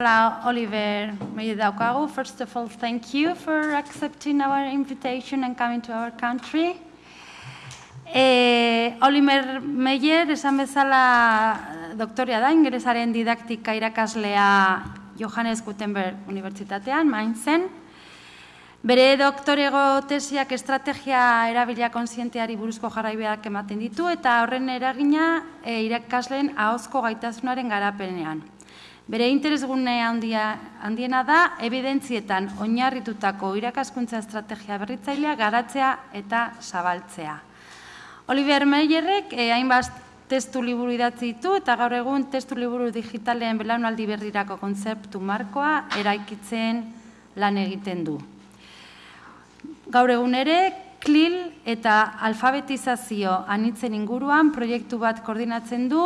Hola, Oliver Meyer First of all, thank you for accepting our invitation and coming to our country. Eh, Oliver Meyer, esan bezala doktorea da, ingelesaren didaktika irakaslea Johannes Gutenberg Unibertsitatean, Mainzen. Bere doktorego tesiak estrategia erabilia konsienteari buruzko jarraibeak ematen ditu eta horren eragina e, irakasleen ahozko gaitasunaren garapenean. Bere interesgune handia, handiena da, evidentzietan oinarritutako irakaskuntza estrategia berritzailea garatzea eta zabaltzea. Oliver Meyerrek eh, hainbat testu liburu idatzi ditu eta gaur egun testu liburu digitalean belaunaldi berrirako kontzeptu markoa eraikitzen lan egiten du. Gaur egun ere, klil eta alfabetizazio anitzen inguruan proiektu bat koordinatzen du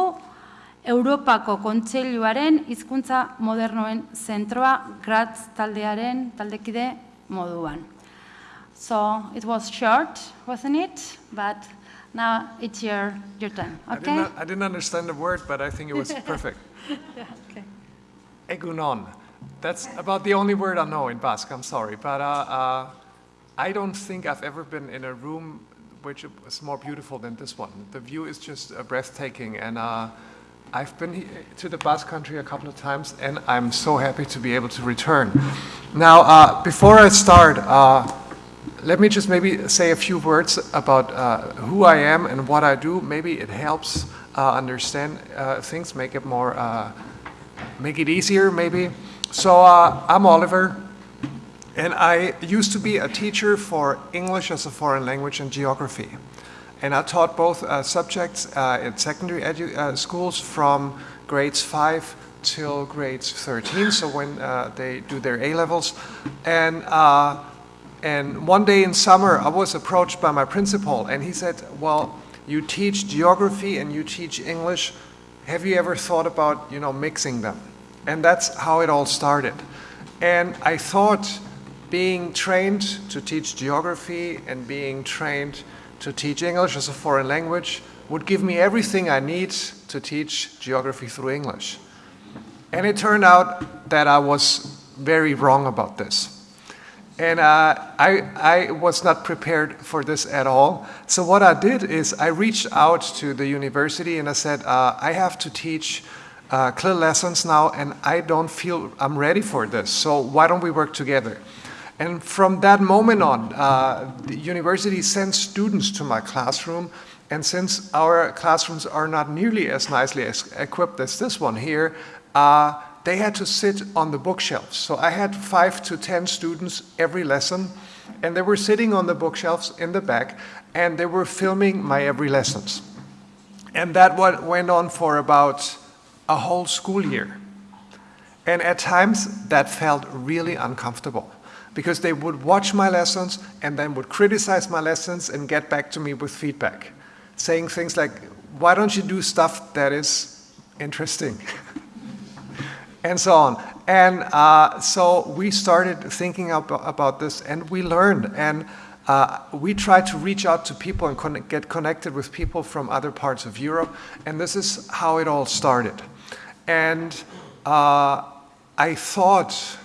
Europako Kontseiluaren hizkuntza modernoen zentroa Graz taldearen taldekide moduan. So it was short, wasn't it? But now it's your, your turn, okay? I didn't, I didn't understand the word, but I think it was perfect. yeah, okay. Egunon. That's about the only word I know in Basque, I'm sorry. But uh, uh, I don't think I've ever been in a room which is more beautiful than this one. The view is just uh, breathtaking and uh, I've been to the Basque country a couple of times and I'm so happy to be able to return. Now, uh, before I start, uh, let me just maybe say a few words about uh, who I am and what I do. Maybe it helps uh, understand uh, things, make it more, uh, make it easier maybe. So I'm Oliver and I used to be a teacher for English as a foreign language and geography. And I taught both uh, subjects uh, in secondary uh, schools from grades 5 till grades 13, so when uh, they do their A-levels. And, uh, and one day in summer, I was approached by my principal, and he said, well, you teach geography and you teach English. Have you ever thought about, you know, mixing them? And that's how it all started. And I thought being trained to teach geography and being trained to teach English as a foreign language would give me everything I need to teach geography through English. And it turned out that I was very wrong about this. And uh, I, I was not prepared for this at all. So what I did is I reached out to the university and I said, uh, I have to teach uh, CLIL lessons now and I don't feel I'm ready for this. So why don't we work together? And from that moment on, uh, the university sends students to my classroom. And since our classrooms are not nearly as nicely as equipped as this one here, uh, they had to sit on the bookshelves. So I had five to 10 students every lesson, and they were sitting on the bookshelves in the back, and they were filming my every lessons. And that went on for about a whole school year. And at times, that felt really uncomfortable because they would watch my lessons and then would criticize my lessons and get back to me with feedback, saying things like, why don't you do stuff that is interesting? and so on. And uh, so we started thinking about, this and we learned. And uh, we tried to reach out to people and con get connected with people from other parts of Europe. And this is how it all started. And uh, I thought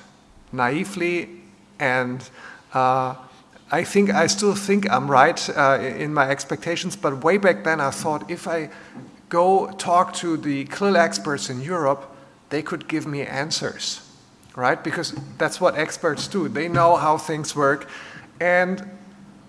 naively and uh, I think I still think I'm right uh, in my expectations, but way back then I thought if I go talk to the CLIL experts in Europe, they could give me answers, right? Because that's what experts do. They know how things work. And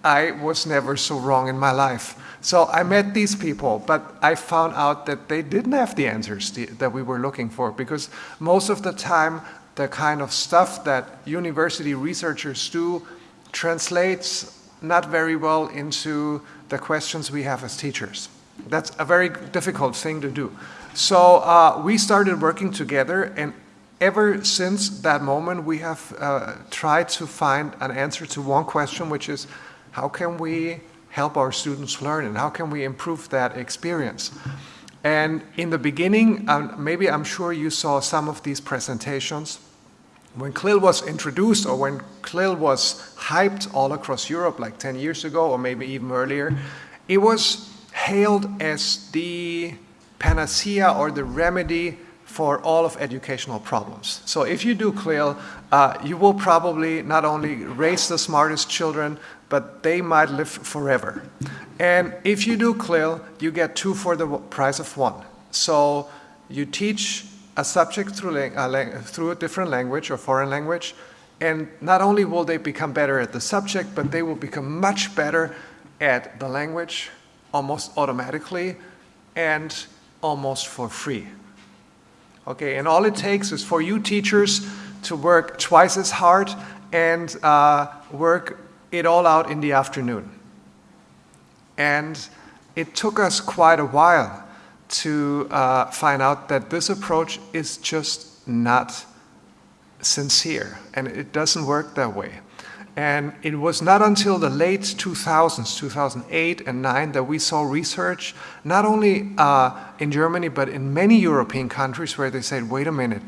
I was never so wrong in my life. So I met these people, but I found out that they didn't have the answers that we were looking for because most of the time the kind of stuff that university researchers do translates not very well into the questions we have as teachers. That's a very difficult thing to do. So uh, we started working together and ever since that moment we have uh, tried to find an answer to one question which is how can we help our students learn and how can we improve that experience? And in the beginning, um, maybe I'm sure you saw some of these presentations. When CLIL was introduced or when CLIL was hyped all across Europe like 10 years ago or maybe even earlier, it was hailed as the panacea or the remedy for all of educational problems. So if you do CLIL, uh, you will probably not only raise the smartest children, but they might live forever. And if you do CLIL, you get two for the price of one. So you teach a subject through, a, through a different language or foreign language, and not only will they become better at the subject, but they will become much better at the language almost automatically and almost for free. Okay, and all it takes is for you teachers to work twice as hard and uh, work it all out in the afternoon. And it took us quite a while to uh, find out that this approach is just not sincere and it doesn't work that way. And it was not until the late 2000s, 2008 and 9, that we saw research, not only uh, in Germany, but in many European countries where they said, wait a minute,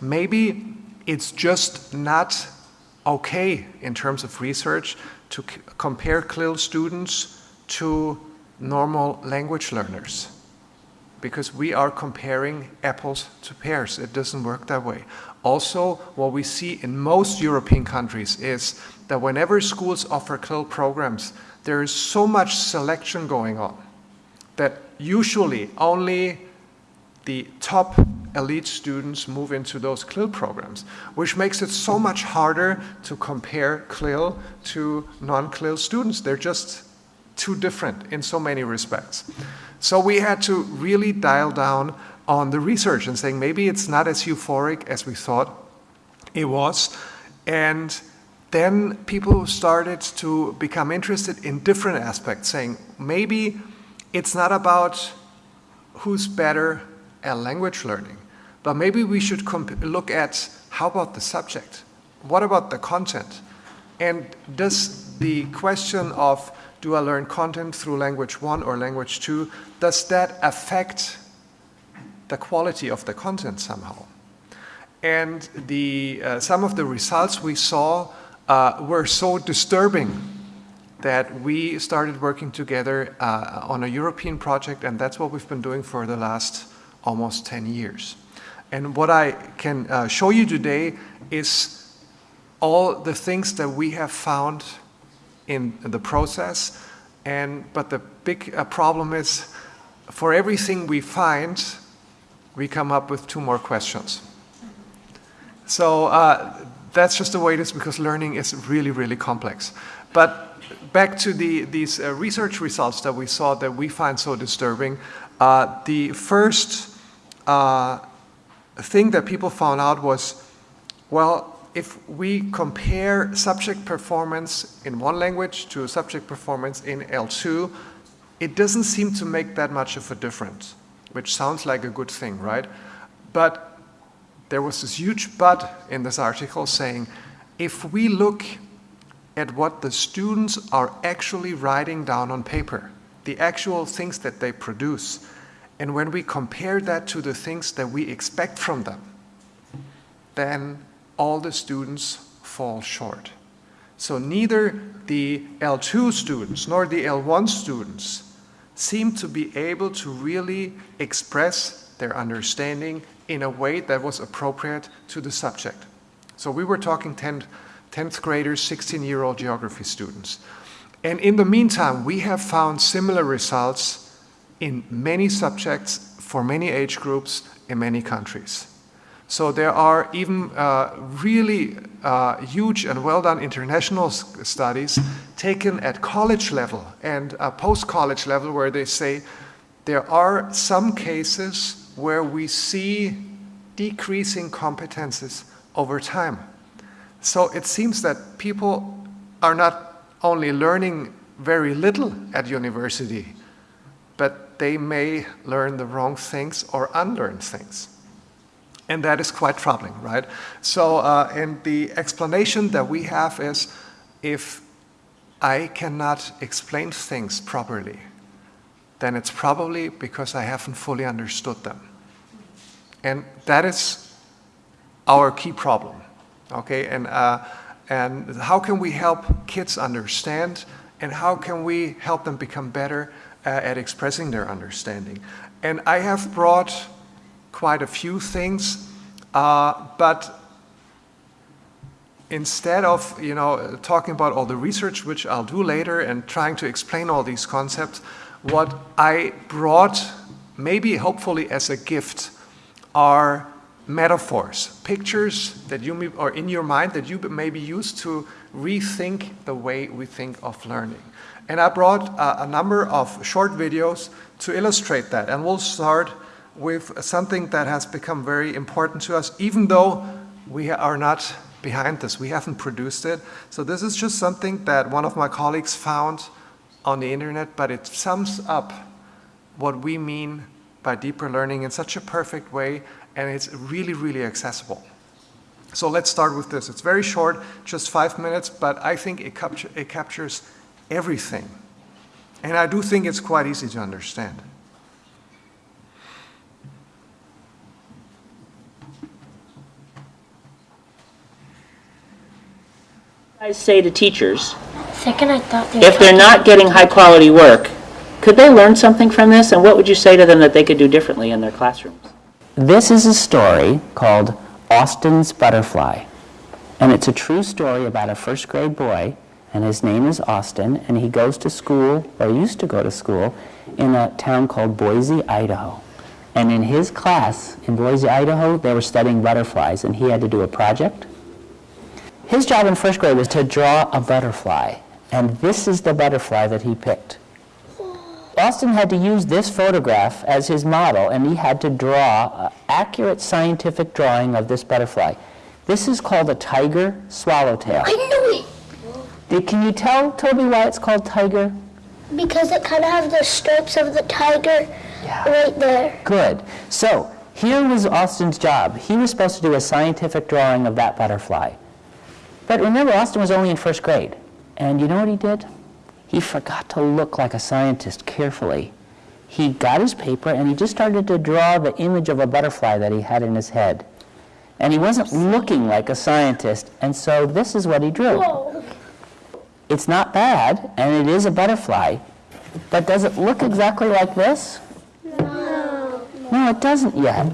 maybe it's just not okay in terms of research to compare CLIL students to normal language learners because we are comparing apples to pears. It doesn't work that way. Also, what we see in most European countries is that whenever schools offer CLIL programs, there is so much selection going on that usually only the top elite students move into those CLIL programs, which makes it so much harder to compare CLIL to non-CLIL students. They're just too different in so many respects. So we had to really dial down on the research and saying maybe it's not as euphoric as we thought it was. And then people started to become interested in different aspects, saying maybe it's not about who's better at language learning, but maybe we should look at how about the subject? What about the content? And does the question of do I learn content through language one or language two? Does that affect the quality of the content somehow? And the, uh, some of the results we saw uh, were so disturbing that we started working together uh, on a European project and that's what we've been doing for the last almost 10 years. And what I can uh, show you today is all the things that we have found in the process. And, but the big uh, problem is for everything we find, we come up with two more questions. So uh, that's just the way it is because learning is really, really complex. But back to the, these uh, research results that we saw that we find so disturbing, uh, the first uh, thing that people found out was, well, if we compare subject performance in one language to subject performance in L2, it doesn't seem to make that much of a difference, which sounds like a good thing, right? But there was this huge but in this article saying, if we look at what the students are actually writing down on paper, the actual things that they produce, and when we compare that to the things that we expect from them, then all the students fall short. So neither the L2 students nor the L1 students seem to be able to really express their understanding in a way that was appropriate to the subject. So we were talking 10th, 10th graders, 16-year-old geography students. And in the meantime, we have found similar results in many subjects for many age groups in many countries. So there are even uh, really uh, huge and well done international studies taken at college level and uh, post-college level where they say there are some cases where we see decreasing competences over time. So it seems that people are not only learning very little at university, but they may learn the wrong things or unlearn things. And that is quite troubling, right? So, uh, and the explanation that we have is if I cannot explain things properly, then it's probably because I haven't fully understood them. And that is our key problem, okay? And, uh, and how can we help kids understand and how can we help them become better uh, at expressing their understanding? And I have brought quite a few things, uh, but instead of you know talking about all the research which I'll do later and trying to explain all these concepts, what I brought maybe hopefully as a gift are metaphors, pictures that you may, are in your mind that you may be used to rethink the way we think of learning. And I brought uh, a number of short videos to illustrate that. And we'll start with something that has become very important to us, even though we are not behind this. We haven't produced it. So this is just something that one of my colleagues found on the internet, but it sums up what we mean by deeper learning in such a perfect way, and it's really, really accessible. So let's start with this. It's very short, just five minutes, but I think it, it captures everything. And I do think it's quite easy to understand. I say to teachers, Second, I thought they if they're not getting high-quality work, could they learn something from this? And what would you say to them that they could do differently in their classrooms? This is a story called Austin's Butterfly. And it's a true story about a first grade boy, and his name is Austin, and he goes to school, or used to go to school, in a town called Boise, Idaho. And in his class in Boise, Idaho, they were studying butterflies, and he had to do a project. His job in first grade was to draw a butterfly, and this is the butterfly that he picked. Austin had to use this photograph as his model, and he had to draw an accurate scientific drawing of this butterfly. This is called a tiger swallowtail. I knew it Did- Can you tell, Toby, why it's called tiger? because it kind of has the stripes of the tiger right there. Good. So here was Austin's job. He was supposed to do a scientific drawing of that butterfly. But remember, Austin was only in first grade. And you know what he did? He forgot to look like a scientist carefully. He got his paper and he just started to draw the image of a butterfly that he had in his head. And he wasn't looking like a scientist, and so this is what he drew. Whoa. It's not bad, and it is a butterfly, but does it look exactly like this? No. No, it doesn't yet.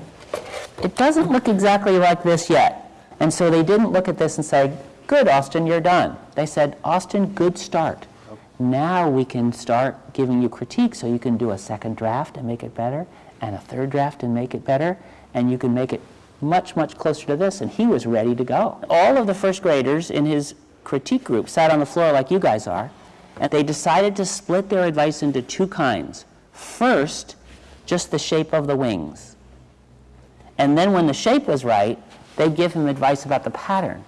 It doesn't look exactly like this yet. And so they didn't look at this and say, good, Austin, you're done. They said, Austin, good start. Now we can start giving you critique so you can do a second draft and make it better, and a third draft and make it better, and you can make it much, much closer to this. And he was ready to go. All of the first graders in his critique group sat on the floor like you guys are, and they decided to split their advice into two kinds. First, just the shape of the wings. And then when the shape was right, they'd give him advice about the pattern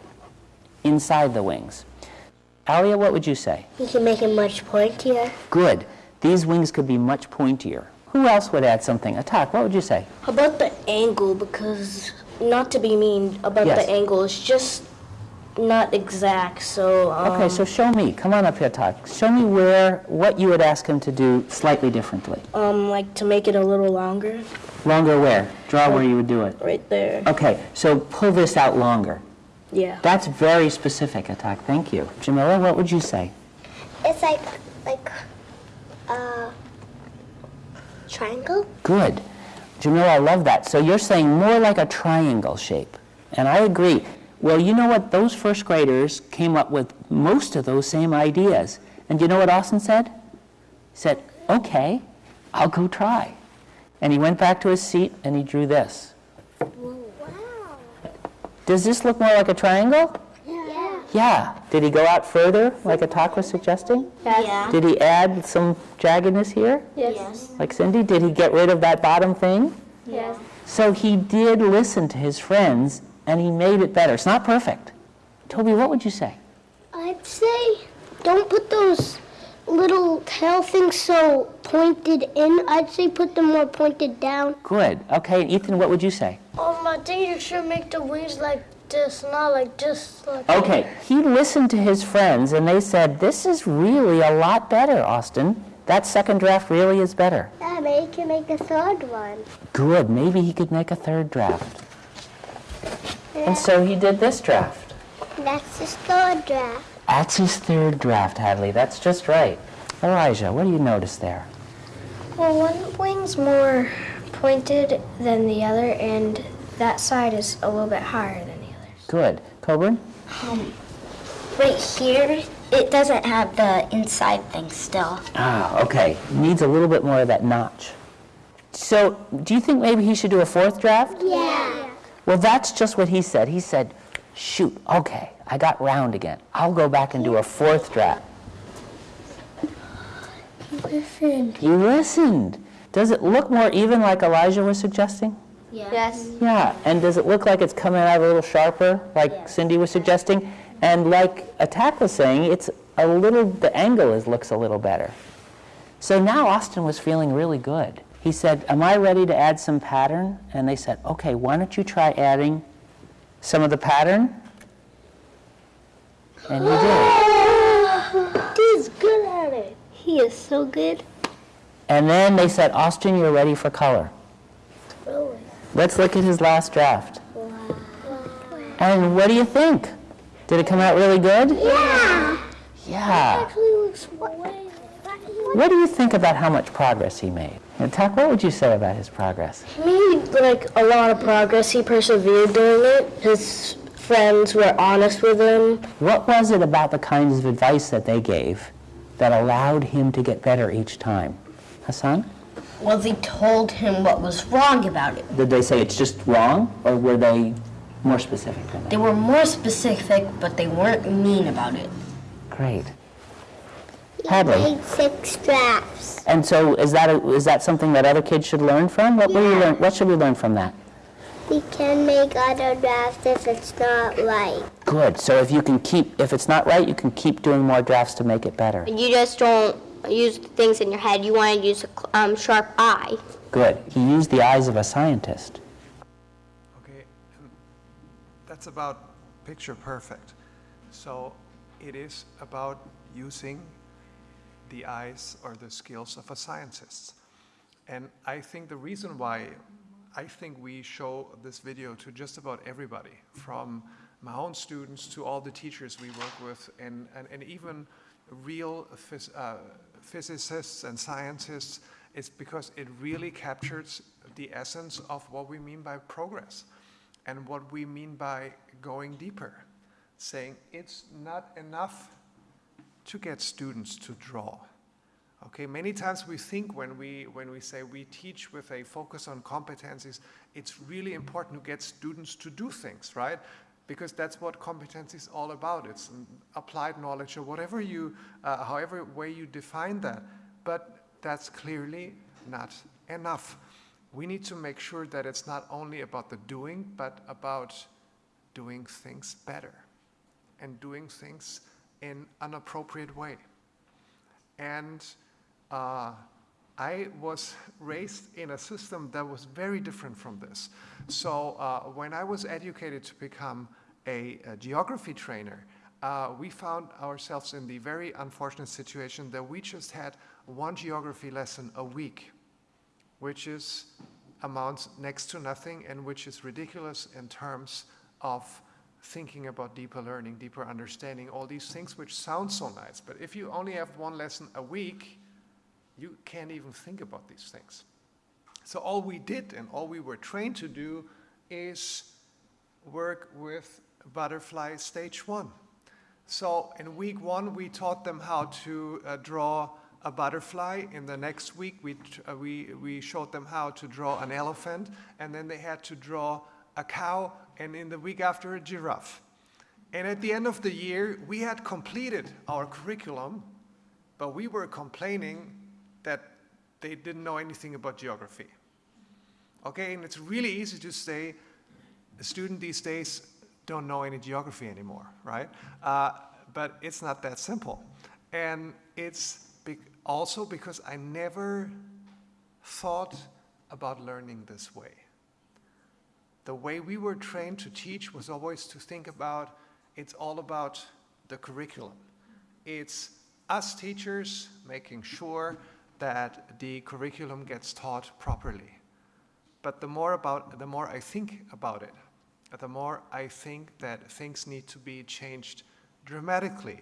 inside the wings. Alia, what would you say? You can make it much pointier. Good. These wings could be much pointier. Who else would add something? Atak, what would you say? About the angle? Because not to be mean about Yes. the angle, it's just not exact. So um, Okay, so show me. Come on up here, Atak. Show me where, what you would ask him to do slightly differently. um, like to make it a little longer, Longer where? Draw where you would do it. right there. Okay, so pull this out longer. Yeah. That's very specific, Atak. Thank you. Jamila, what would you say? It's like like a triangle. Good. Jamila, I love that. So you're saying more like a triangle shape. And I agree. Well, you know what? Those first graders came up with most of those same ideas. And you know what Austin said? He said, okay, I'll go try. And he went back to his seat and he drew this. Wow. Does this look more like a triangle? Yeah. Yeah. Did he go out further, like Atak was suggesting? Yeah. Did he add some jaggedness here, Yes. like Cindy? Did he get rid of that bottom thing? Yes. So he did listen to his friends and he made it better. It's not perfect. Toby, what would you say? I'd say don't put those little tail things so pointed in. I'd say put them more pointed down. Good. Okay, and Ethan, what would you say? Um, I think you should make the wings like this, not like just like. Okay, he listened to his friends and they said, This is really a lot better, Austin. That second draft really is better. Yeah, maybe you can make a third one. Good. Maybe he could make a third draft. And so he did this draft. That's his third draft. That's his third draft, Hadley. That's just right. Elijah, what do you notice there? Well, one wing's more pointed than the other, and that side is a little bit higher than the other. Good. Coburn? Um, Right here, it doesn't have the inside thing still. Ah, okay. Needs a little bit more of that notch. So, do you think maybe he should do a fourth draft? Yeah. Well, that's just what he said. He said, shoot, okay, I got round again. I'll go back and do a fourth draft. Listen. He listened. Does it look more even like Elijah was suggesting? Yes. Yeah, and does it look like it's coming out a little sharper, like Cindy was suggesting? And like Atak was saying, it's a little, the angle is, looks a little better. So now Austin was feeling really good. He said, am I ready to add some pattern? And they said, okay, why don't you try adding some of the pattern? And he did. He's good at it. He is so good. And then they said, Austin, you're ready for color. Really. Let's look at his last draft. And what do you think? Did it come out really good? Yeah. Yeah. Actually looks way. What do you think about how much progress he made? And Tuck, what would you say about his progress? He made like a lot of progress. He persevered doing it. His friends were honest with him. What was it about the kinds of advice that they gave that allowed him to get better each time? Hassan? Well, they told him what was wrong about it. Did they say it's just wrong, or were they more specific than They were more specific, but they weren't mean about it. Great. He Hadley. made six drafts. And so is that, a, is that something that other kids should learn from? What, will you Yeah. learn, what should we learn from that? We can make other drafts if it's not right. Good. So if you can keep, if it's not right, you can keep doing more drafts to make it better. You just don't use things in your head. You want to use a um, sharp eye. Good. He used the eyes of a scientist. Okay, that's about picture perfect. So it is about using the eyes or the skills of a scientist. And I think the reason why I think we show this video to just about everybody, from my own students to all the teachers we work with, and, and, and even real phys, uh, physicists and scientists, is because it really captures the essence of what we mean by progress and what we mean by going deeper, saying it's not enough to get students to draw. Okay, many times we think when we, when we say we teach with a focus on competencies, it's really important to get students to do things, right? Because that's what competence is all about. It's applied knowledge or whatever you, uh, however way you define that. But that's clearly not enough. We need to make sure that it's not only about the doing, but about doing things better and doing things in an appropriate way. And uh, I was raised in a system that was very different from this. So uh, when I was educated to become a, a geography trainer, uh, we found ourselves in the very unfortunate situation that we just had one geography lesson a week, which is amounts next to nothing and which is ridiculous in terms of thinking about deeper learning, deeper understanding, all these things which sound so nice. But if you only have one lesson a week, you can't even think about these things. So all we did and all we were trained to do is work with butterfly stage one. So in week one, we taught them how to uh, draw a butterfly. In the next week, we, uh, we, we showed them how to draw an elephant, and then they had to draw a cow, and in the week after, a giraffe. And at the end of the year, we had completed our curriculum, but we were complaining that they didn't know anything about geography. Okay, and it's really easy to say a student these days don't know any geography anymore, right? Uh, but it's not that simple. And it's be also because I never thought about learning this way. The way we were trained to teach was always to think about it's all about the curriculum. It's us teachers making sure that the curriculum gets taught properly. But the more about the more I think about it, the more I think that things need to be changed dramatically.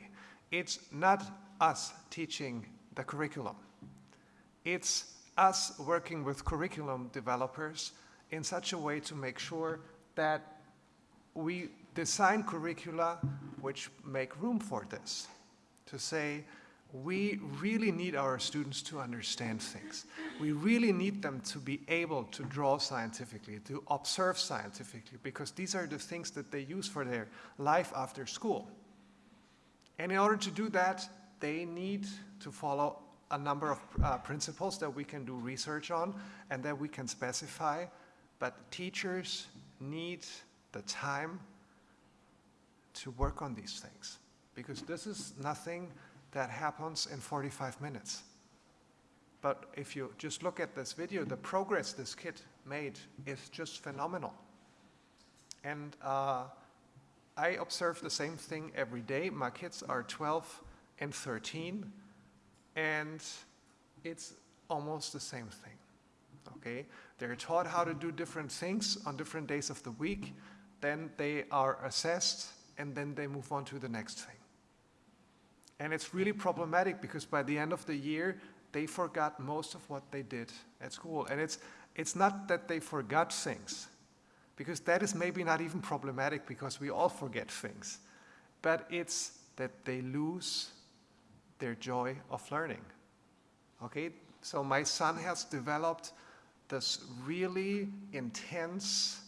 It's not us teaching the curriculum. It's us working with curriculum developers in such a way to make sure that we design curricula which make room for this. To say, we really need our students to understand things. We really need them to be able to draw scientifically, to observe scientifically, because these are the things that they use for their life after school. And in order to do that, they need to follow a number of uh, principles that we can do research on and that we can specify. But teachers need the time to work on these things because this is nothing that happens in 45 minutes. But if you just look at this video, the progress this kid made is just phenomenal. And uh, I observe the same thing every day. My kids are 12 and 13, and it's almost the same thing. Okay? They're taught how to do different things on different days of the week, then they are assessed, and then they move on to the next thing. And it's really problematic because by the end of the year, they forgot most of what they did at school. And it's, it's not that they forgot things, because that is maybe not even problematic because we all forget things. But it's that they lose their joy of learning. Okay? So my son has developed this really intense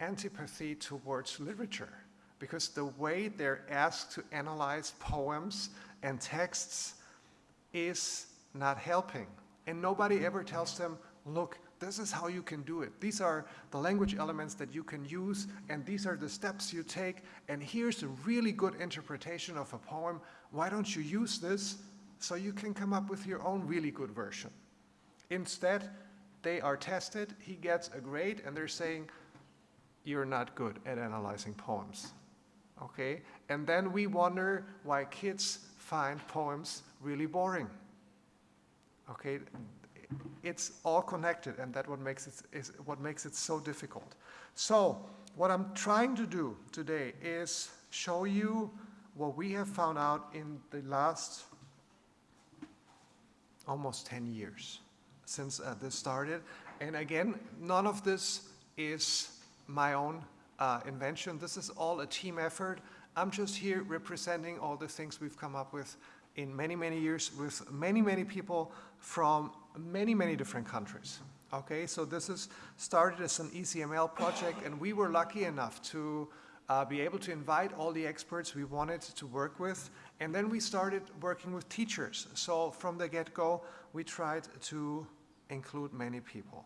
antipathy towards literature because the way they're asked to analyze poems and texts is not helping. And nobody ever tells them, look, this is how you can do it. These are the language elements that you can use, and these are the steps you take, and here's a really good interpretation of a poem. Why don't you use this so you can come up with your own really good version? Instead, they are tested, he gets a grade, and they're saying, you're not good at analyzing poems okay? And then we wonder why kids find poems really boring, okay? It's all connected, and that what makes it is what makes it so difficult. So, what I'm trying to do today is show you what we have found out in the last almost 10 years since uh, this started. And again, none of this is my own uh, invention. This is all a team effort. I'm just here representing all the things we've come up with in many, many years with many, many people from many, many different countries. Okay, so this is started as an ECML project and we were lucky enough to uh, be able to invite all the experts we wanted to work with. And then we started working with teachers. So from the get-go, we tried to include many people.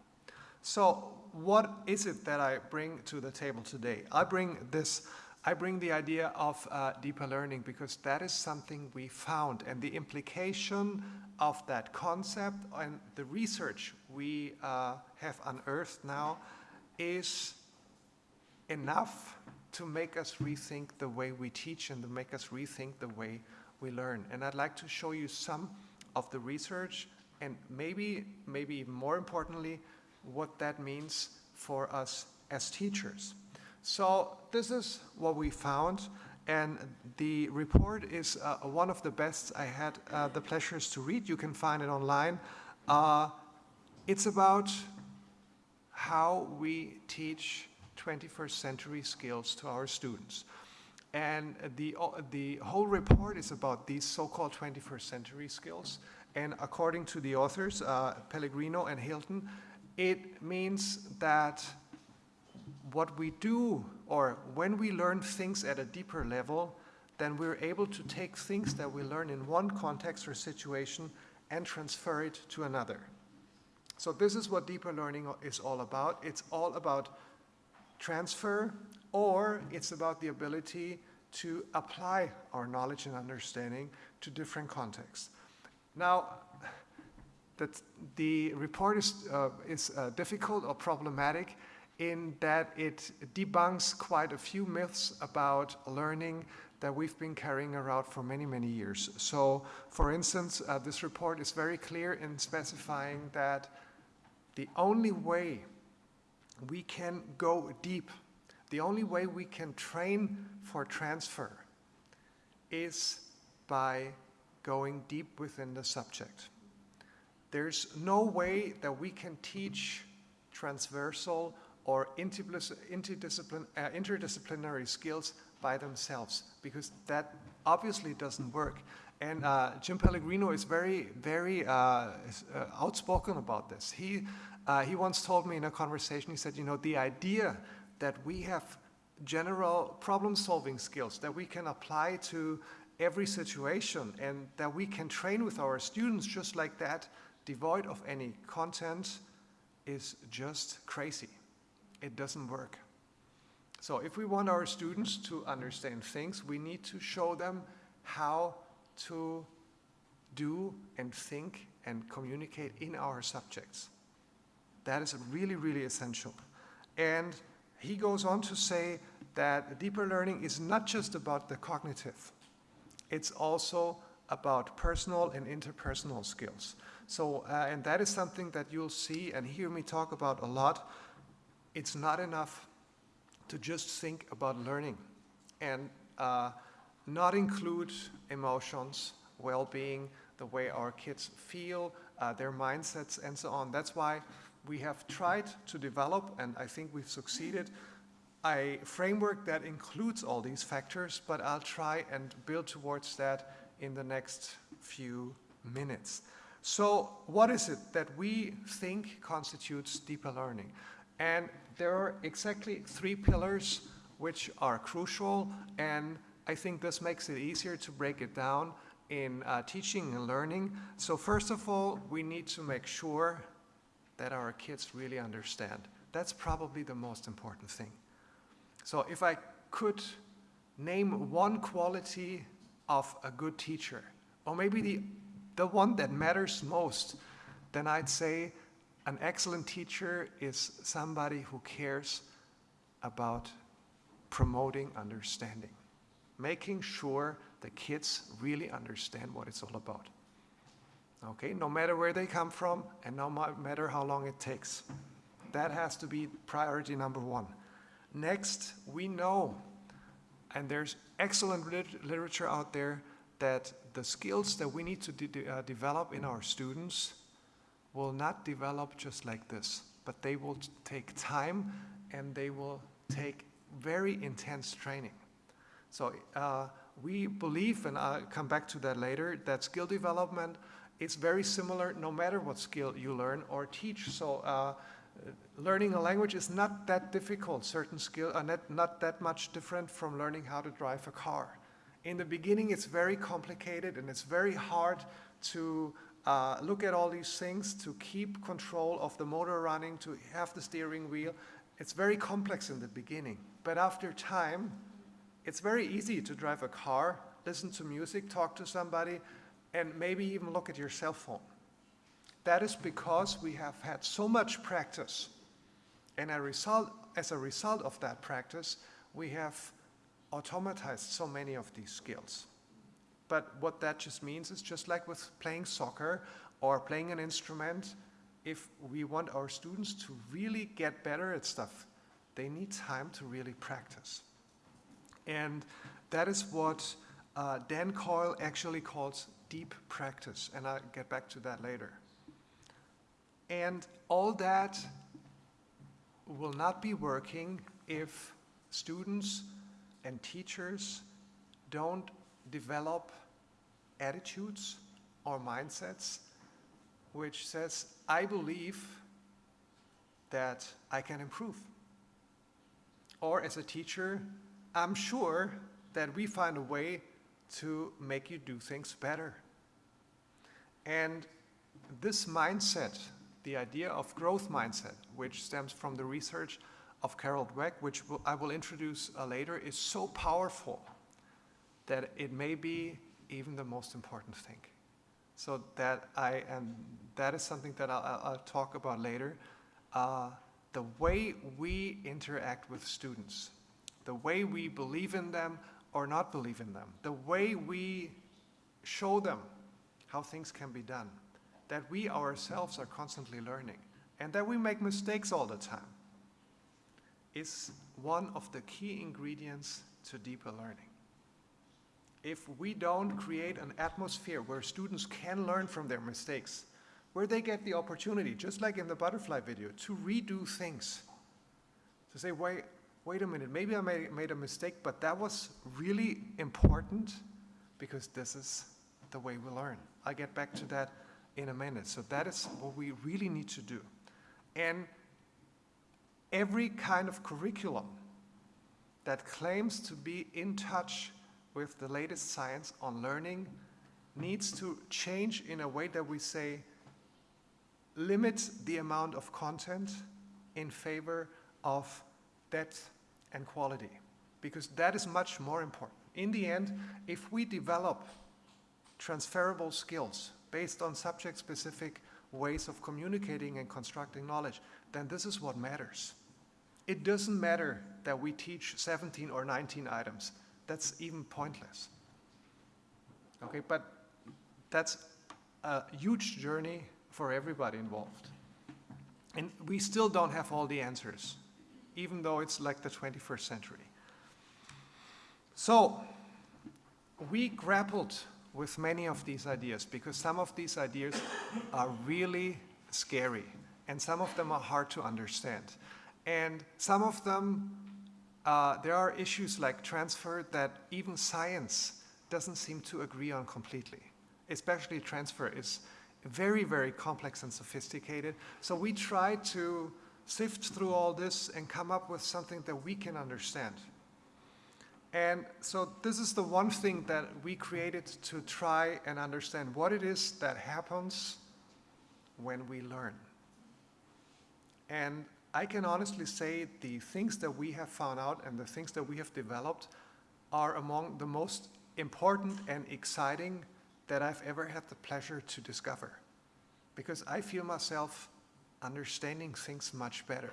So what is it that I bring to the table today? I bring this, I bring the idea of uh, deeper learning because that is something we found and the implication of that concept and the research we uh, have unearthed now is enough to make us rethink the way we teach and to make us rethink the way we learn. And I'd like to show you some of the research and maybe, maybe even more importantly, what that means for us as teachers. So this is what we found and the report is uh, one of the best I had uh, the pleasures to read. You can find it online. Uh, it's about how we teach 21st century skills to our students. And the, the whole report is about these so-called 21st century skills. And according to the authors, uh, Pellegrino and Hilton, it means that what we do, or when we learn things at a deeper level, then we're able to take things that we learn in one context or situation and transfer it to another. So this is what deeper learning is all about. It's all about transfer, or it's about the ability to apply our knowledge and understanding to different contexts. Now, that the report is, uh, is uh, difficult or problematic in that it debunks quite a few myths about learning that we've been carrying around for many, many years. So, for instance, uh, this report is very clear in specifying that the only way we can go deep, the only way we can train for transfer is by going deep within the subject. There's no way that we can teach transversal or interdis- interdiscipline, uh, interdisciplinary skills by themselves because that obviously doesn't work. And uh, Jim Pellegrino is very, very uh, uh, outspoken about this. He, uh, he once told me in a conversation, he said, you know, the idea that we have general problem solving skills that we can apply to every situation and that we can train with our students just like that, devoid of any content, is just crazy. It doesn't work. So, if we want our students to understand things, we need to show them how to do and think and communicate in our subjects. That is really, really essential. And he goes on to say that deeper learning is not just about the cognitive, it's also about personal and interpersonal skills. So, uh, and that is something that you'll see and hear me talk about a lot. It's not enough to just think about learning and uh, not include emotions, well being, the way our kids feel, uh, their mindsets, and so on. That's why we have tried to develop, and I think we've succeeded, a framework that includes all these factors, but I'll try and build towards that in the next few minutes. So, what is it that we think constitutes deeper learning? And there are exactly three pillars which are crucial, and I think this makes it easier to break it down in uh, teaching and learning. So, first of all, we need to make sure that our kids really understand. That's probably the most important thing. So, if I could name one quality of a good teacher, or maybe the, the one that matters most, then I'd say an excellent teacher is somebody who cares about promoting understanding, making sure the kids really understand what it's all about. Okay, no matter where they come from and no matter how long it takes. That has to be priority number one. Next, we know, and there's excellent lit- literature out there, that the skills that we need to de- uh, develop in our students will not develop just like this, but they will take time and they will take very intense training. So uh, we believe, and I'll come back to that later, that skill development is very similar no matter what skill you learn or teach. So uh, learning a language is not that difficult. Certain skills are not, not that much different from learning how to drive a car. In the beginning, it's very complicated and it's very hard to uh, look at all these things, to keep control of the motor running, to have the steering wheel. It's very complex in the beginning. But after time, it's very easy to drive a car, listen to music, talk to somebody, and maybe even look at your cell phone. That is because we have had so much practice. And a result, as a result of that practice, we have automatized so many of these skills. But what that just means is just like with playing soccer or playing an instrument, if we want our students to really get better at stuff, they need time to really practice. And that is what uh, Dan Coyle actually calls deep practice, and I'll get back to that later. And all that will not be working if students and teachers don't develop attitudes or mindsets which says i believe that i can improve. Or as a teacher i'm sure that we find a way to make you do things better. And this mindset the idea of growth mindset which stems from the research of carol dweck which i will introduce uh, later is so powerful that it may be even the most important thing. So that I, and that is something that I'll, I'll talk about later. Uh, the way we interact with students, the way we believe in them or not believe in them, the way we show them how things can be done, that we ourselves are constantly learning, and that we make mistakes all the time, is one of the key ingredients to deeper learning if we don't create an atmosphere where students can learn from their mistakes, where they get the opportunity, just like in the butterfly video, to redo things. To say, wait, wait a minute, maybe I made, a mistake, but that was really important because this is the way we learn. I'll get back to that in a minute. So that is what we really need to do. And every kind of curriculum that claims to be in touch with the latest science on learning needs to change in a way that we say limit the amount of content in favor of depth and quality because that is much more important. In the end, if we develop transferable skills based on subject specific ways of communicating and constructing knowledge, then this is what matters. It doesn't matter that we teach 17 or 19 items. That's even pointless. Okay, but that's a huge journey for everybody involved. And we still don't have all the answers, even though it's like the 21st century. So, we grappled with many of these ideas because some of these ideas are really scary and some of them are hard to understand. And some of them, uh, there are issues like transfer that even science doesn't seem to agree on completely. Especially transfer is very, very complex and sophisticated. So we try to sift through all this and come up with something that we can understand. And so this is the one thing that we created to try and understand what it is that happens when we learn. And I can honestly say the things that we have found out and the things that we have developed are among the most important and exciting that I've ever had the pleasure to discover. Because I feel myself understanding things much better.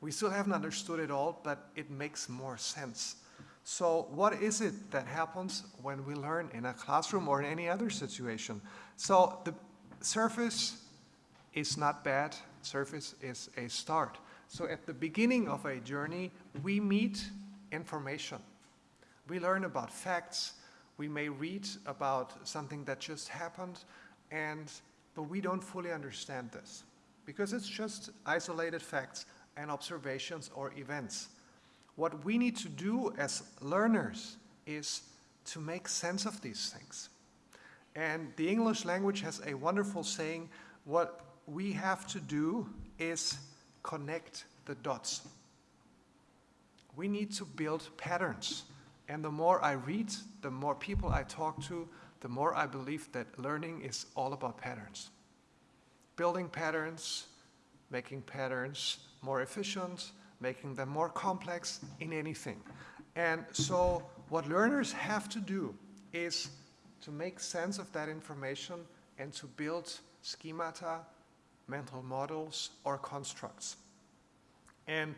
We still haven't understood it all, but it makes more sense. So what is it that happens when we learn in a classroom or in any other situation? So the surface is not bad. Surface is a start. So at the beginning of a journey, we meet information. We learn about facts. We may read about something that just happened, and, but we don't fully understand this because it's just isolated facts and observations or events. What we need to do as learners is to make sense of these things. And the English language has a wonderful saying, what we have to do is connect the dots. We need to build patterns. And the more I read, the more people I talk to, the more I believe that learning is all about patterns. Building patterns, making patterns more efficient, making them more complex in anything. And so what learners have to do is to make sense of that information and to build schemata, mental models, or constructs. And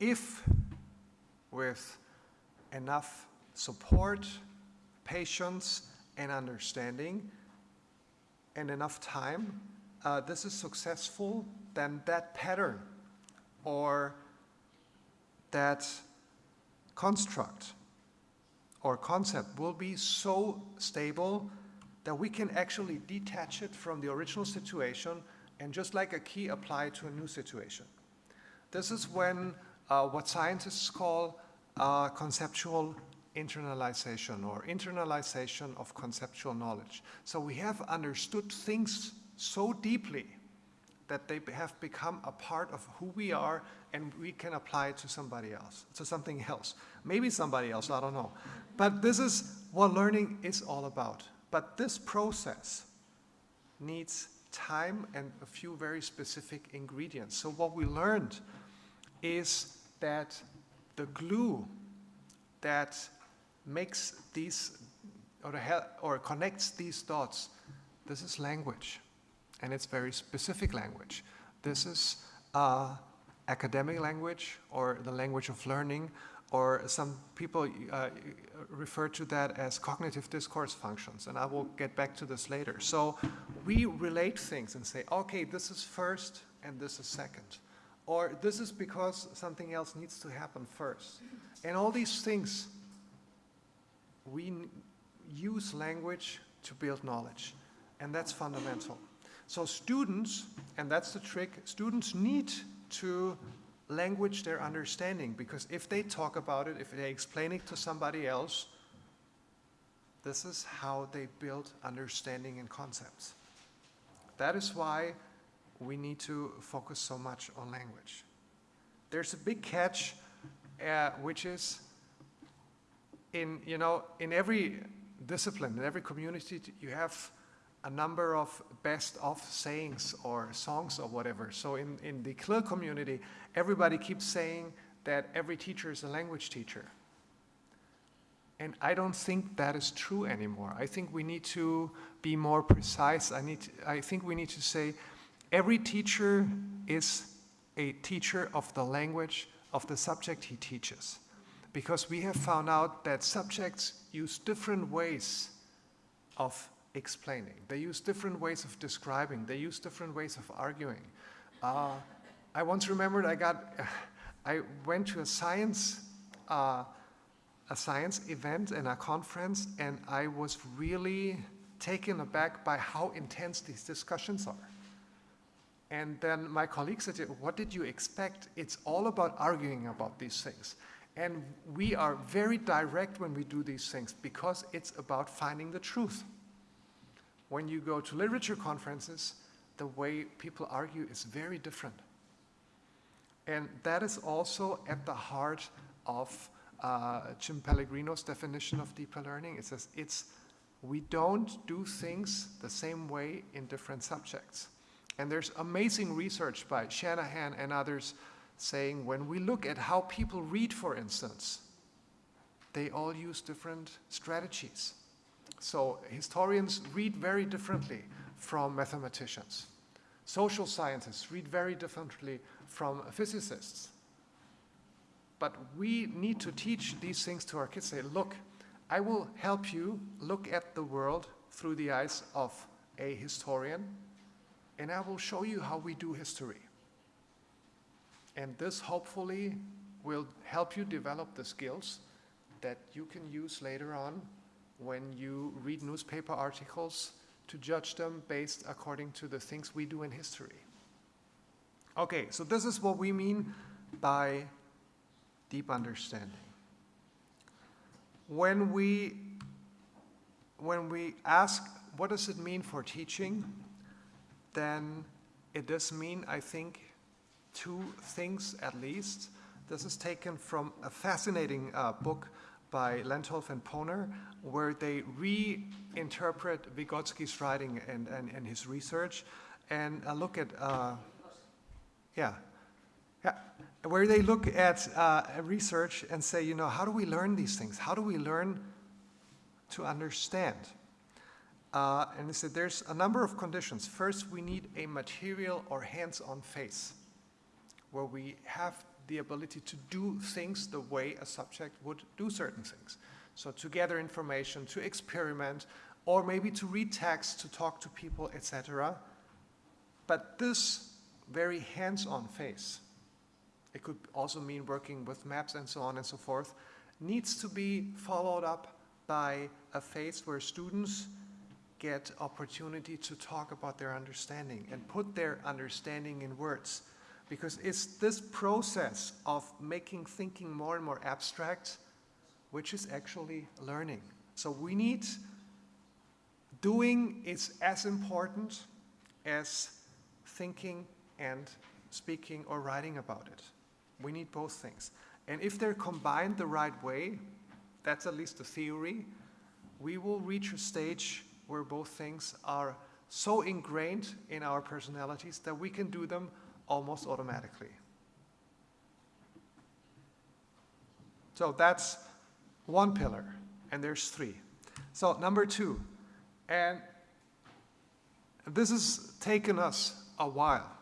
if with enough support, patience, and understanding, and enough time, uh, this is successful, then that pattern or that construct or concept will be so stable that we can actually detach it from the original situation and just like a key apply to a new situation. This is when uh, what scientists call uh, conceptual internalization or internalization of conceptual knowledge. So we have understood things so deeply that they have become a part of who we are and we can apply it to somebody else, to something else. Maybe somebody else, I don't know. But this is what learning is all about. But this process needs time and a few very specific ingredients. So what we learned is that the glue that makes these or, or connects these dots, this is language and it's very specific language. This is uh, academic language or the language of learning or some people uh, refer to that as cognitive discourse functions, and I will get back to this later. So we relate things and say, okay, this is first and this is second. Or this is because something else needs to happen first. And all these things, we use language to build knowledge. And that's fundamental. So students, and that's the trick, students need to language their understanding because if they talk about it, if they explain it to somebody else, this is how they build understanding and concepts. That is why we need to focus so much on language. There's a big catch, uh, which is in, you know, in every discipline, in every community, you have a number of best of sayings or songs or whatever. So in, in the CLIL community, everybody keeps saying that every teacher is a language teacher. And I don't think that is true anymore. I think we need to be more precise. I, need to, I think we need to say every teacher is a teacher of the language of the subject he teaches. Because we have found out that subjects use different ways of explaining. They use different ways of describing. They use different ways of arguing. Uh, I once remembered I got, I went to a science, uh, a science event and a conference, and I was really taken aback by how intense these discussions are. And then my colleague said, what did you expect? It's all about arguing about these things. And we are very direct when we do these things because it's about finding the truth. When you go to literature conferences, the way people argue is very different. And that is also at the heart of uh, Jim Pellegrino's definition of deeper learning. It says it's we don't do things the same way in different subjects. And there's amazing research by Shanahan and others saying when we look at how people read, for instance, they all use different strategies. So historians read very differently from mathematicians. Social scientists read very differently from physicists. But we need to teach these things to our kids. Say, look, I will help you look at the world through the eyes of a historian, and I will show you how we do history. And this hopefully will help you develop the skills that you can use later on when you read newspaper articles to judge them based according to the things we do in history. Okay, so this is what we mean by deep understanding. When we, when we ask what does it mean for teaching, then it does mean, I think, two things at least. This is taken from a fascinating uh, book by Lantolf and Poehner, where they reinterpret Vygotsky's writing and, and, and his research and uh, look at, uh, yeah, yeah, where they look at uh, research and say, you know, how do we learn these things? How do we learn to understand? Uh, and they said there's a number of conditions. First, we need a material or hands-on face where we have the ability to do things the way a subject would do certain things. So to gather information, to experiment, or maybe to read text, to talk to people, etc. But this very hands-on phase, it could also mean working with maps and so on and so forth, needs to be followed up by a phase where students get opportunity to talk about their understanding and put their understanding in words. Because it's this process of making thinking more and more abstract which is actually learning. So we need, doing is as important as thinking and speaking or writing about it. We need both things. And if they're combined the right way, that's at least the theory, we will reach a stage where both things are so ingrained in our personalities that we can do them almost automatically. So that's one pillar, and there's three. So number two, and this has taken us a while.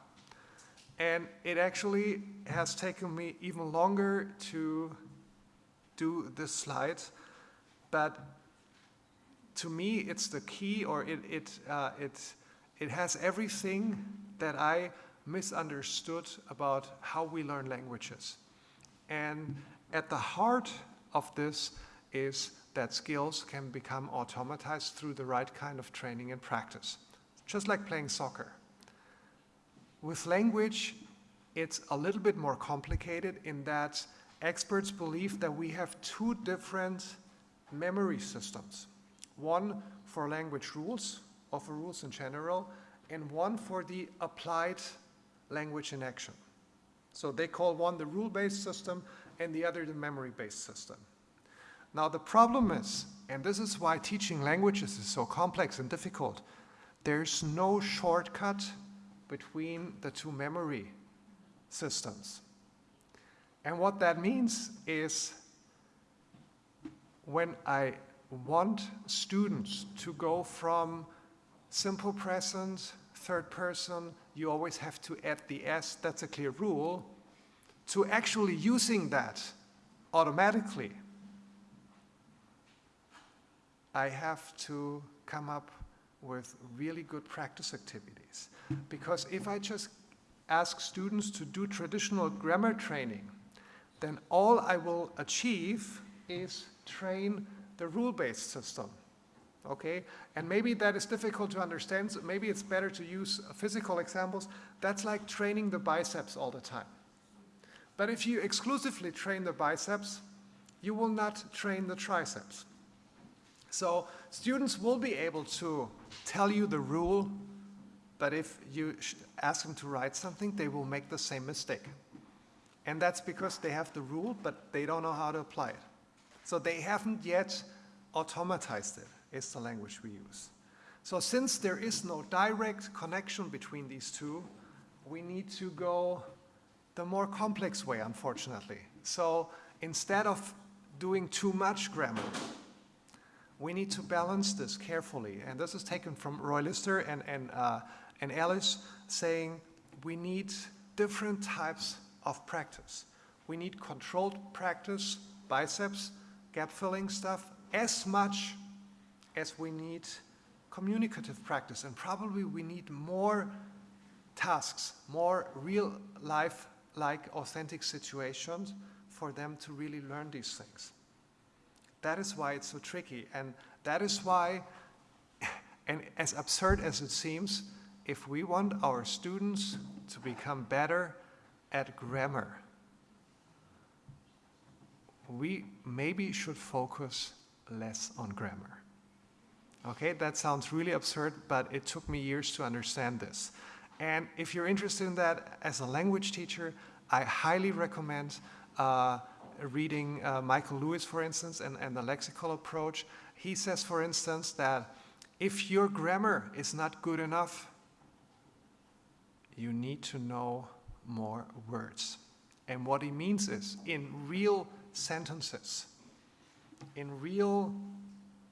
And it actually has taken me even longer to do this slide, but to me it's the key or it, it, uh, it, it has everything that I misunderstood about how we learn languages. And at the heart of this is that skills can become automatized through the right kind of training and practice, just like playing soccer. With language, it's a little bit more complicated in that experts believe that we have two different memory systems. One for language rules, or for rules in general, and one for the applied language in action. So they call one the rule-based system and the other the memory-based system. Now the problem is, and this is why teaching languages is so complex and difficult, there's no shortcut between the two memory systems. And what that means is when I want students to go from simple present, third person, you always have to add the S, that's a clear rule, to actually using that automatically, I have to come up with really good practice activities. Because if I just ask students to do traditional grammar training, then all I will achieve is train the rule-based system. Okay? And maybe that is difficult to understand, so maybe it's better to use physical examples. That's like training the biceps all the time. But if you exclusively train the biceps, you will not train the triceps. So students will be able to tell you the rule, but if you ask them to write something, they will make the same mistake. And that's because they have the rule, but they don't know how to apply it. So they haven't yet automatized it, is the language we use. So since there is no direct connection between these two, we need to go the more complex way, unfortunately. So instead of doing too much grammar, we need to balance this carefully. And this is taken from Roy Lyster and, and, uh, and Alice saying we need different types of practice. We need controlled practice, biceps, gap filling stuff, as much as we need communicative practice. And probably we need more tasks, more real life like authentic situations for them to really learn these things. That is why it's so tricky. And that is why, and as absurd as it seems, if we want our students to become better at grammar, we maybe should focus less on grammar. Okay, that sounds really absurd, but it took me years to understand this. And if you're interested in that as a language teacher, I highly recommend uh, reading uh, Michael Lewis, for instance, and, and the lexical approach. He says, for instance, that if your grammar is not good enough, you need to know more words. And what he means is, in real sentences, in real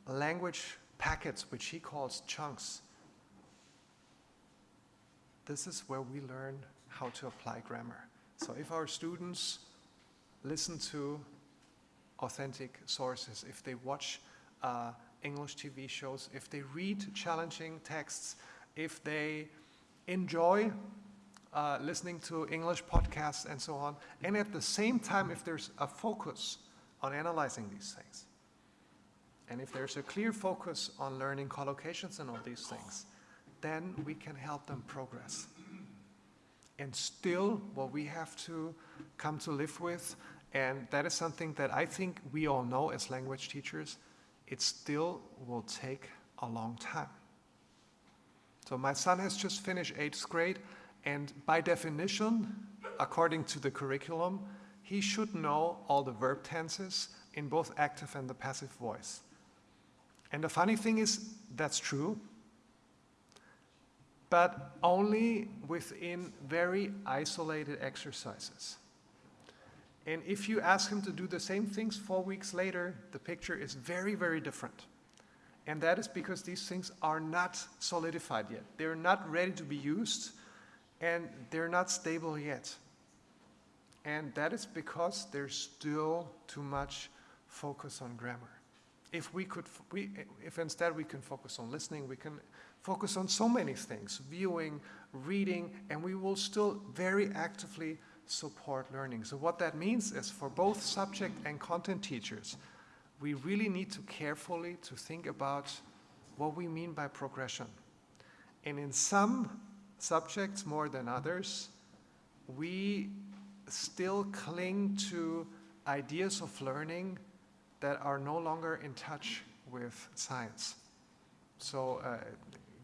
language packets, which he calls chunks, this is where we learn how to apply grammar. So if our students listen to authentic sources, if they watch uh, English TV shows, if they read challenging texts, if they enjoy uh, listening to English podcasts and so on, and at the same time, if there's a focus on analyzing these things, and if there's a clear focus on learning collocations and all these things, then we can help them progress. And still, what we have to come to live with, and that is something that I think we all know as language teachers, it still will take a long time. So my son has just finished eighth grade, and by definition, according to the curriculum, he should know all the verb tenses in both active and the passive voice. And the funny thing is, that's true, but only within very isolated exercises. And if you ask him to do the same things four weeks later, the picture is very, very different. And that is because these things are not solidified yet. They're not ready to be used, and they're not stable yet. And that is because there's still too much focus on grammar. If we could, we, if instead we can focus on listening, we can focus on so many things, viewing, reading, and we will still very actively support learning. So what that means is for both subject and content teachers, we really need to carefully to think about what we mean by progression. And in some subjects more than others, we still cling to ideas of learning that are no longer in touch with science. So uh,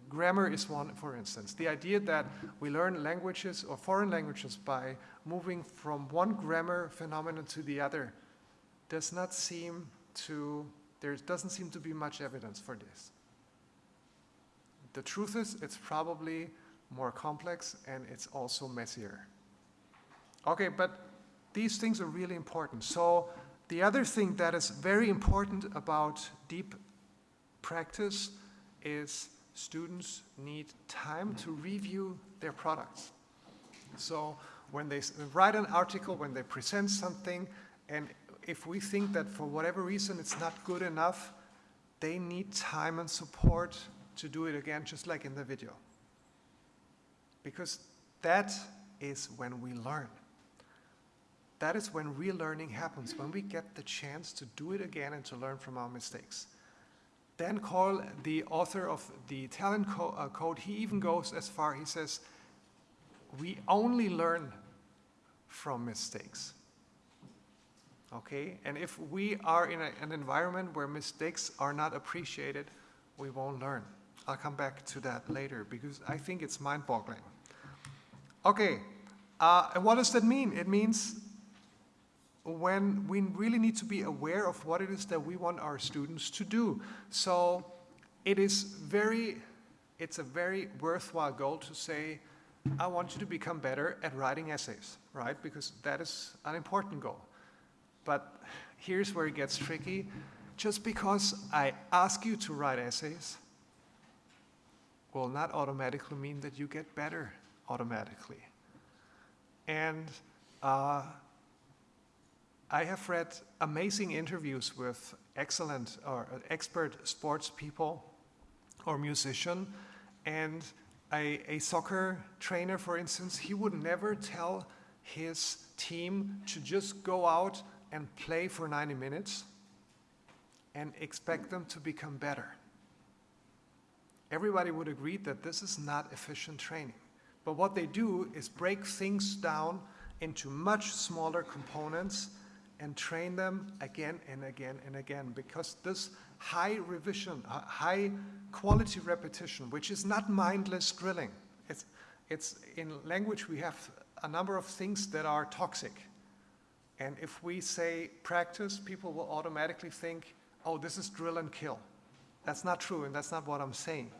grammar is one, for instance. The idea that we learn languages or foreign languages by moving from one grammar phenomenon to the other does not seem to, there doesn't seem to be much evidence for this. The truth is, it's probably more complex and it's also messier. Okay, but these things are really important. So the other thing that is very important about deep practice is students need time to review their products. So when they write an article, when they present something, and if we think that for whatever reason it's not good enough, they need time and support to do it again, just like in the video. Because that is when we learn. That is when real learning happens, when we get the chance to do it again and to learn from our mistakes. Dan Coyle, the author of the Talent Co uh, Code, he even goes as far, he says, we only learn from mistakes. Okay, and if we are in a, an environment where mistakes are not appreciated, we won't learn. I'll come back to that later because I think it's mind-boggling. Okay, uh, and what does that mean? It means when we really need to be aware of what it is that we want our students to do. So it is very, it's a very worthwhile goal to say, I want you to become better at writing essays, right? Because that is an important goal. But here's where it gets tricky. Just because I ask you to write essays will not automatically mean that you get better automatically. And uh, I have read amazing interviews with excellent or expert sports people or musician and a, a, soccer trainer, for instance, he would never tell his team to just go out and play for 90 minutes and expect them to become better. Everybody would agree that this is not efficient training. But what they do is break things down into much smaller components and train them again and again and again because this high revision, uh, high quality repetition, which is not mindless drilling. It's, it's in language we have a number of things that are toxic. And if we say practice, people will automatically think, oh, this is drill and kill. That's not true, and that's not what I'm saying.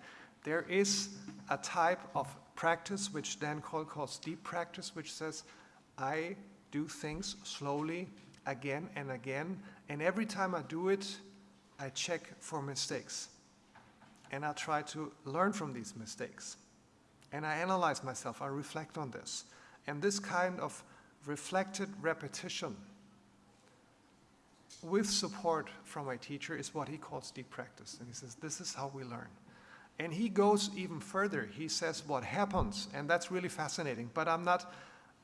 There is a type of practice which Dan Coyle calls deep practice, which says, I do things slowly again and again. And every time I do it, I check for mistakes. And I try to learn from these mistakes. And I analyze myself, I reflect on this. And this kind of reflected repetition with support from my teacher is what he calls deep practice. And he says, this is how we learn. And he goes even further. He says what happens, and that's really fascinating. But I'm not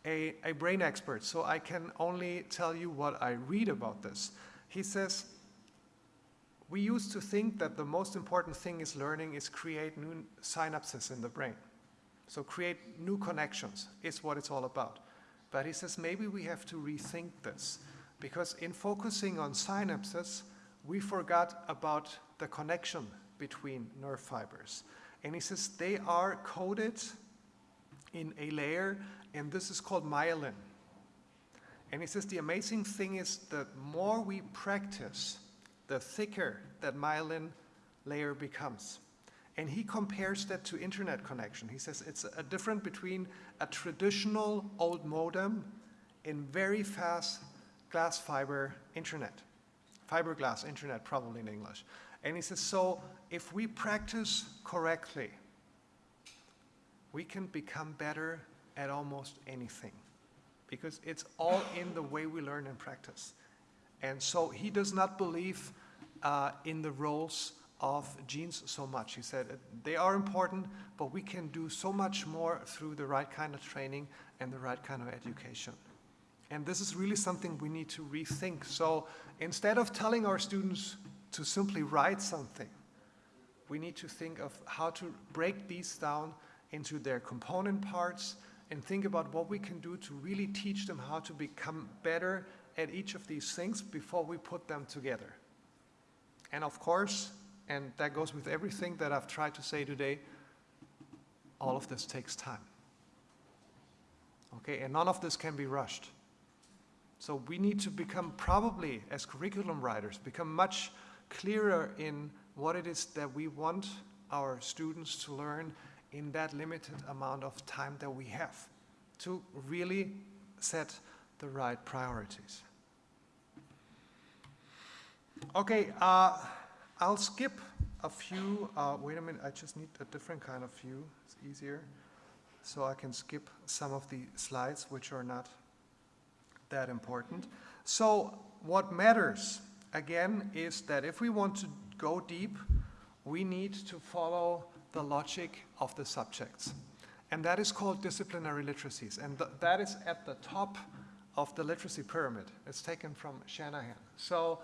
a, a brain expert, so I can only tell you what I read about this. He says, we used to think that the most important thing is learning is create new synapses in the brain. So create new connections is what it's all about. But he says maybe we have to rethink this because in focusing on synapses, we forgot about the connection between nerve fibers. And he says they are coded in a layer, and this is called myelin. And he says the amazing thing is that more we practice, the thicker that myelin layer becomes. And he compares that to internet connection. He says it's a difference between a traditional old modem and very fast glass fiber internet. Fiberglass internet, probably in English. And he says, so if we practice correctly, we can become better at almost anything because it's all in the way we learn and practice. And so he does not believe uh, in the roles of genes so much. He said uh, they are important, but we can do so much more through the right kind of training and the right kind of education. And this is really something we need to rethink. So instead of telling our students to simply write something, we need to think of how to break these down into their component parts and think about what we can do to really teach them how to become better at each of these things before we put them together. And of course, and that goes with everything that I've tried to say today, all of this takes time. Okay, and none of this can be rushed. So we need to become probably, as curriculum writers, become much clearer in what it is that we want our students to learn in that limited amount of time that we have to really set the right priorities. Okay, uh, I'll skip a few. Uh, wait a minute, I just need a different kind of view. It's easier. So I can skip some of the slides which are not that important. So, what matters, again, is that if we want to go deep, we need to follow the logic of the subjects. And that is called disciplinary literacies. And th that is at the top of the literacy pyramid. It's taken from Shanahan. So,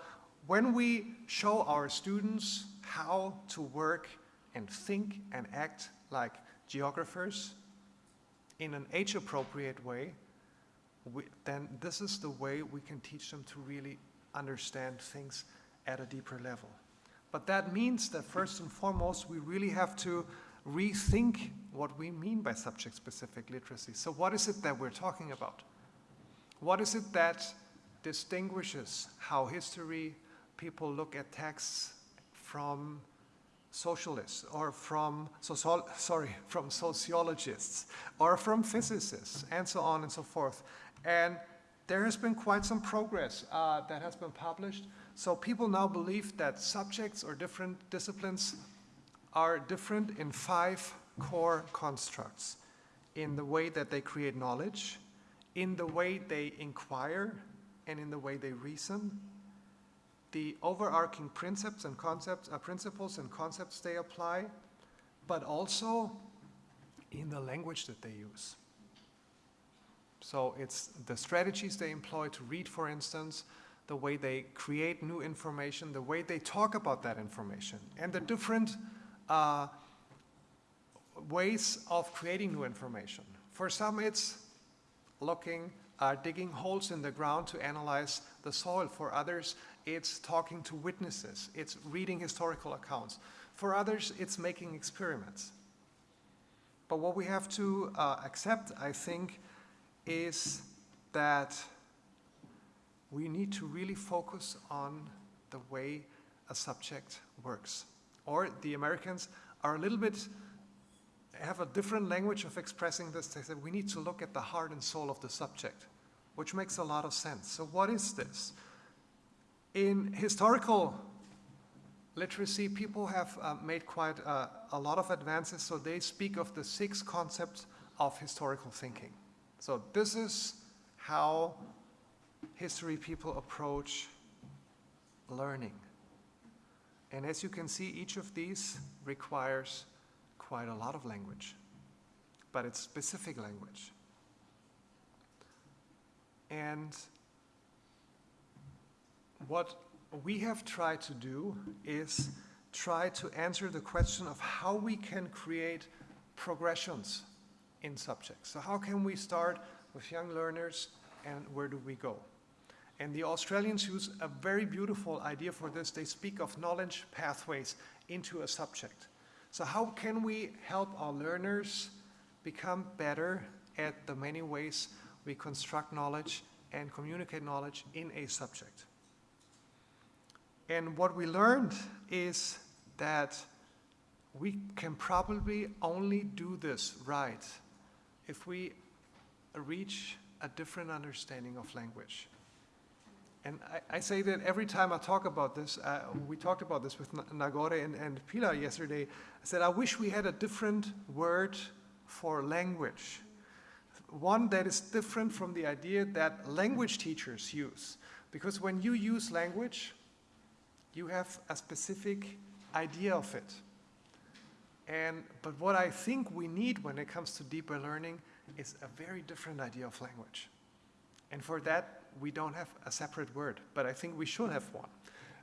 when we show our students how to work and think and act like geographers in an age appropriate way, we, then this is the way we can teach them to really understand things at a deeper level. But that means that first and foremost, we really have to rethink what we mean by subject specific literacy. So, what is it that we're talking about? What is it that distinguishes how history people look at texts from socialists or from social, sorry from sociologists or from physicists and so on and so forth. And there has been quite some progress uh, that has been published. So people now believe that subjects or different disciplines are different in five core constructs. In the way that they create knowledge in the way they inquire and in the way they reason the overarching principles and concepts, uh, principles and concepts they apply, but also in the language that they use. So it's the strategies they employ to read, for instance, the way they create new information, the way they talk about that information, and the different uh, ways of creating new information. For some, it's looking uh, digging holes in the ground to analyze the soil. For others, it's talking to witnesses, it's reading historical accounts. For others, it's making experiments. But what we have to uh, accept, I think, is that we need to really focus on the way a subject works. Or the Americans are a little bit have a different language of expressing this. They said we need to look at the heart and soul of the subject, which makes a lot of sense. So, what is this? In historical literacy, people have uh, made quite uh, a lot of advances. So, they speak of the six concepts of historical thinking. So, this is how history people approach learning. And as you can see, each of these requires quite a lot of language, but it's specific language. And what we have tried to do is try to answer the question of how we can create progressions in subjects. So, how can we start with young learners and where do we go? And the Australians use a very beautiful idea for this. They speak of knowledge pathways into a subject. So, how can we help our learners become better at the many ways we construct knowledge and communicate knowledge in a subject? And what we learned is that we can probably only do this right if we reach a different understanding of language. And I, I, say that every time I talk about this, uh, we talked about this with Nagore and, and Pilar yesterday. I said, I wish we had a different word for language. One that is different from the idea that language teachers use. Because when you use language, you have a specific idea of it. And, but what I think we need when it comes to deeper learning is a very different idea of language. And for that, we don't have a separate word, but I think we should have one.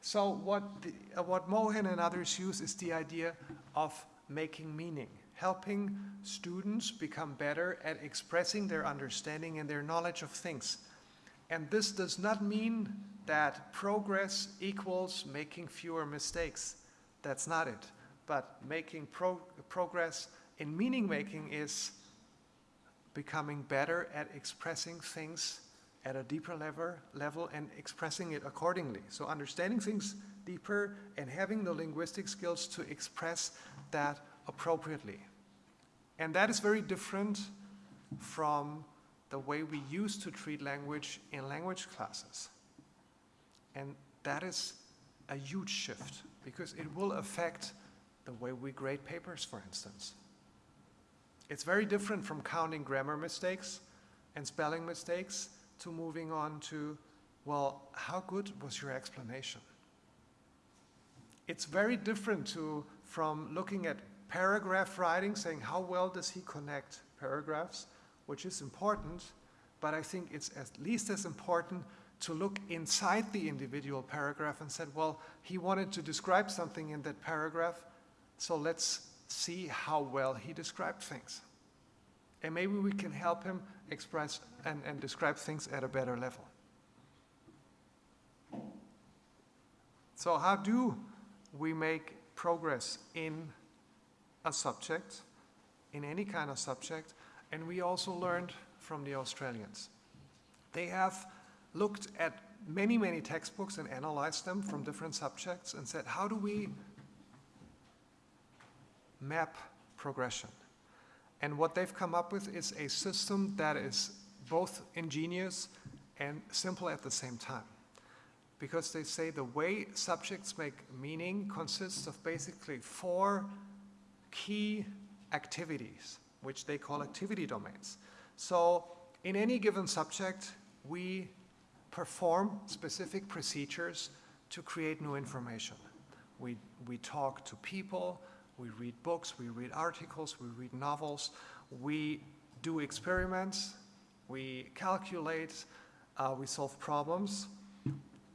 So what, the, uh, what Mohan and others use is the idea of making meaning, helping students become better at expressing their understanding and their knowledge of things. And this does not mean that progress equals making fewer mistakes. That's not it. But making pro progress in meaning making is becoming better at expressing things at a deeper level, level and expressing it accordingly. So understanding things deeper and having the linguistic skills to express that appropriately. And that is very different from the way we used to treat language in language classes. And that is a huge shift because it will affect the way we grade papers, for instance. It's very different from counting grammar mistakes and spelling mistakes to moving on to, well, how good was your explanation? It's very different to, from looking at paragraph writing, saying how well does he connect paragraphs, which is important, but I think it's at least as important to look inside the individual paragraph and said, well, he wanted to describe something in that paragraph, so let's see how well he described things. And maybe we can help him express and, and describe things at a better level. So how do we make progress in a subject, in any kind of subject? And we also learned from the Australians. They have looked at many, many textbooks and analyzed them from different subjects and said, how do we map progression? And what they've come up with is a system that is both ingenious and simple at the same time. Because they say the way subjects make meaning consists of basically four key activities, which they call activity domains. So in any given subject, we perform specific procedures to create new information. We, we talk to people, we read books, we read articles, we read novels, we do experiments, we calculate, uh, we solve problems,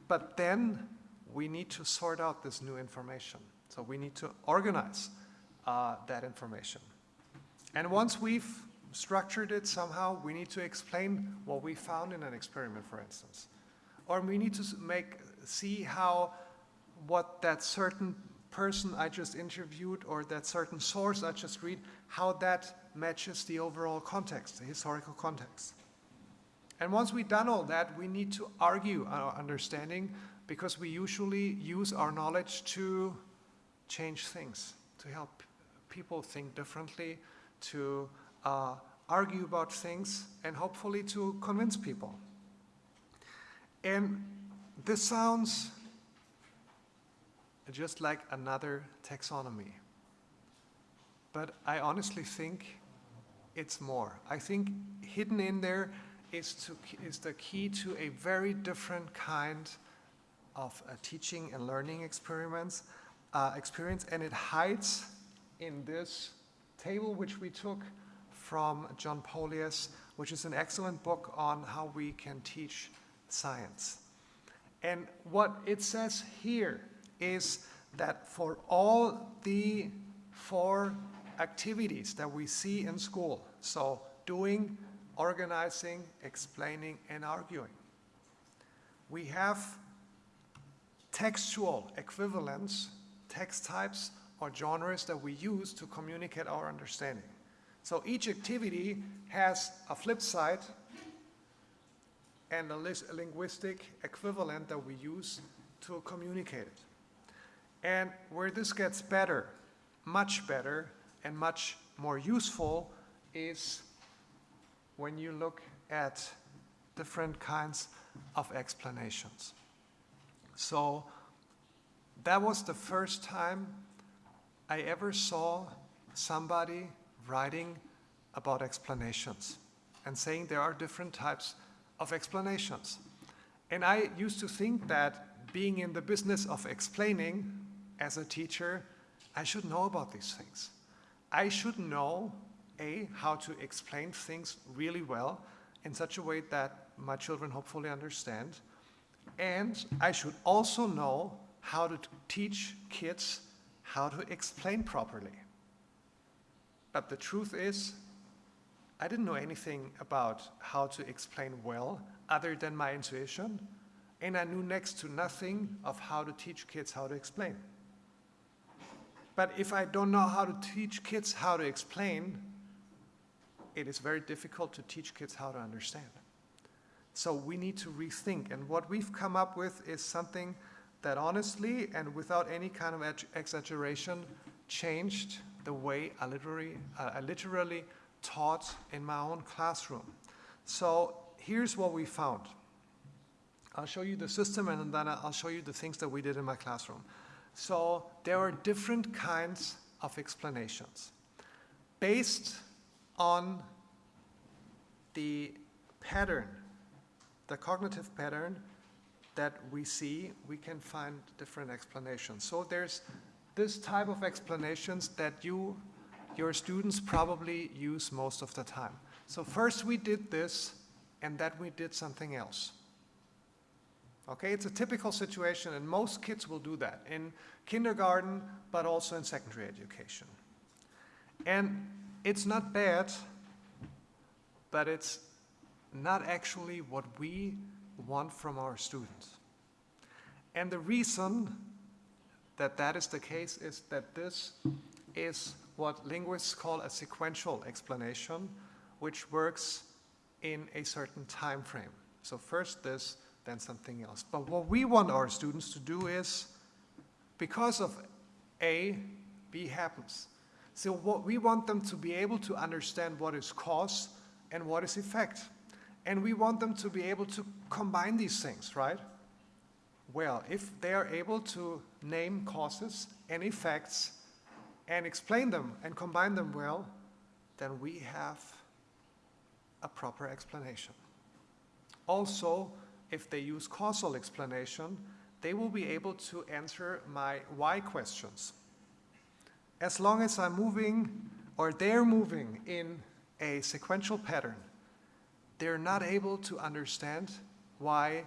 but then we need to sort out this new information. So we need to organize uh, that information. And once we've structured it somehow, we need to explain what we found in an experiment, for instance. Or we need to make, see how what that certain person I just interviewed or that certain source I just read, how that matches the overall context, the historical context. And once we've done all that, we need to argue our understanding because we usually use our knowledge to change things, to help people think differently, to uh, argue about things, and hopefully to convince people. And this sounds just like another taxonomy. But I honestly think it's more. I think hidden in there is, to, is the key to a very different kind of uh, teaching and learning experiments, uh, experience, and it hides in this table which we took from John Polias, which is an excellent book on how we can teach science. And what it says here is that for all the four activities that we see in school, so doing, organizing, explaining, and arguing, we have textual equivalents, text types, or genres that we use to communicate our understanding. So each activity has a flip side and a linguistic equivalent that we use to communicate it. And where this gets better, much better, and much more useful is when you look at different kinds of explanations. So that was the first time I ever saw somebody writing about explanations and saying there are different types of explanations. And I used to think that being in the business of explaining as a teacher, I should know about these things. I should know, A, how to explain things really well in such a way that my children hopefully understand. And I should also know how to teach kids how to explain properly. But the truth is, I didn't know anything about how to explain well other than my intuition, and I knew next to nothing of how to teach kids how to explain. But if I don't know how to teach kids how to explain, it is very difficult to teach kids how to understand. So we need to rethink. And what we've come up with is something that honestly and without any kind of ex- exaggeration changed the way I literally, uh, I literally taught in my own classroom. So here's what we found. I'll show you the system and then I'll show you the things that we did in my classroom. So there are different kinds of explanations based on the pattern, the cognitive pattern that we see, we can find different explanations. So there's this type of explanations that you, your students probably use most of the time. So first we did this, and then we did something else. Okay, it's a typical situation, and most kids will do that in kindergarten, but also in secondary education. And it's not bad, but it's not actually what we want from our students. And the reason that that is the case is that this is what linguists call a sequential explanation, which works in a certain time frame. So first this, then something else. But what we want our students to do is, because of A, B happens. So what we want them to be able to understand what is cause and what is effect. And we want them to be able to combine these things, right? Well, if they are able to name causes and effects and explain them and combine them well, then we have a proper explanation. Also, if they use causal explanation, they will be able to answer my why questions. As long as I'm moving or they're moving in a sequential pattern, they're not able to understand why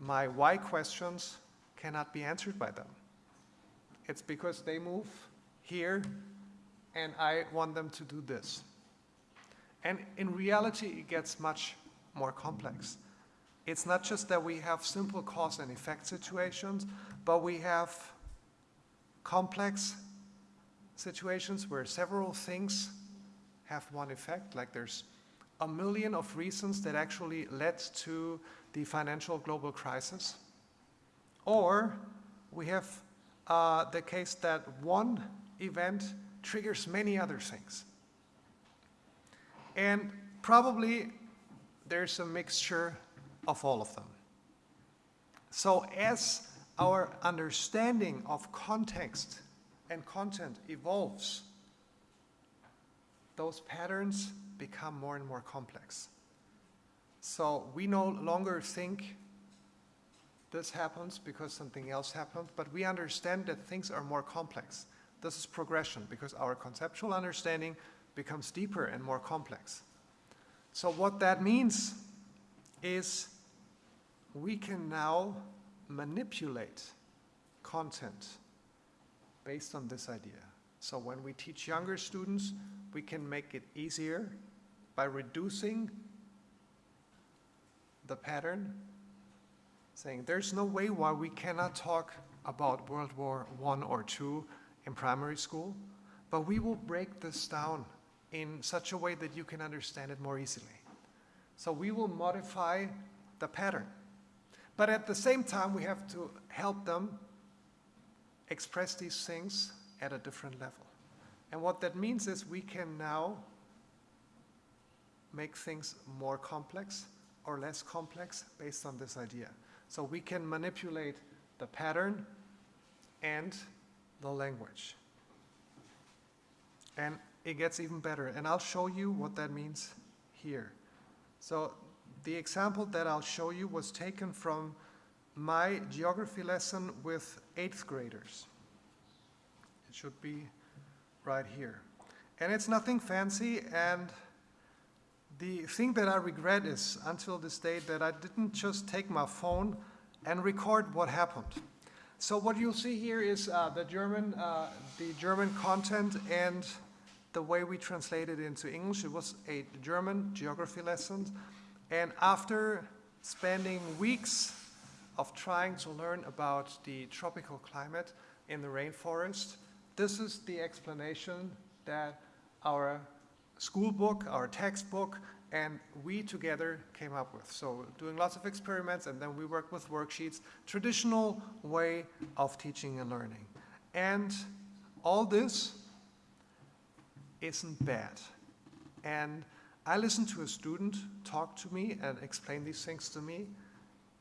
my why questions cannot be answered by them. It's because they move here and I want them to do this. And in reality, it gets much more complex. It's not just that we have simple cause and effect situations, but we have complex situations where several things have one effect, like there's a million of reasons that actually led to the financial global crisis. Or we have uh, the case that one event triggers many other things. And probably there's a mixture of all of them. So, as our understanding of context and content evolves, those patterns become more and more complex. So we no longer think this happens because something else happened, but we understand that things are more complex. This is progression because our conceptual understanding becomes deeper and more complex. So, what that means is we can now manipulate content based on this idea. So, when we teach younger students, we can make it easier by reducing the pattern, saying there's no way why we cannot talk about World War I or II in primary school, but we will break this down in such a way that you can understand it more easily. So we will modify the pattern. But at the same time, we have to help them express these things at a different level. And what that means is we can now make things more complex or less complex based on this idea. So we can manipulate the pattern and the language. And it gets even better. And I'll show you what that means here. So the example that I'll show you was taken from my geography lesson with eighth graders. It should be right here. And it's nothing fancy, and the thing that I regret is, until this day, that I didn't just take my phone and record what happened. So what you'll see here is uh, the German, uh, the German content and the way we translate it into English. It was a German geography lesson, and after spending weeks of trying to learn about the tropical climate in the rainforest, this is the explanation that our school book, our textbook, and we together came up with. So doing lots of experiments and then we worked with worksheets, traditional way of teaching and learning. And all this isn't bad. And I listened to a student talk to me and explain these things to me.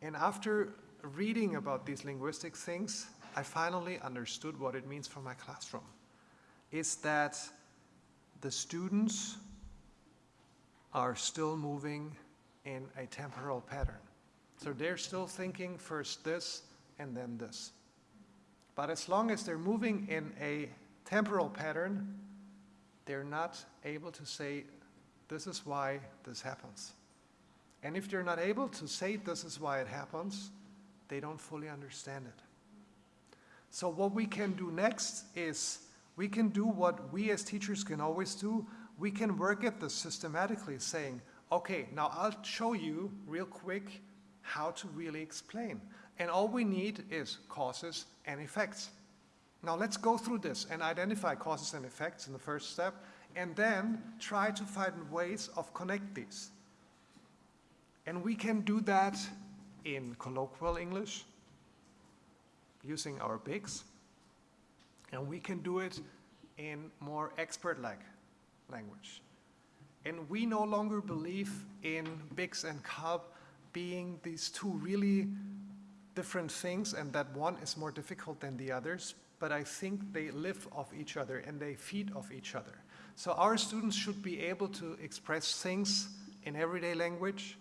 And after reading about these linguistic things, I finally understood what it means for my classroom. Is that the students are still moving in a temporal pattern. So they're still thinking first this and then this. But as long as they're moving in a temporal pattern, they're not able to say, this is why this happens. And if they're not able to say this is why it happens, they don't fully understand it. So what we can do next is we can do what we as teachers can always do. We can work at this systematically, saying, okay, now I'll show you real quick how to really explain. And all we need is causes and effects. Now let's go through this and identify causes and effects in the first step, and then try to find ways of connect these. And we can do that in colloquial English, using our BICs, and we can do it in more expert-like language. And we no longer believe in BICS and CALP being these two really different things and that one is more difficult than the others, but I think they live off each other and they feed off each other. So our students should be able to express things in everyday language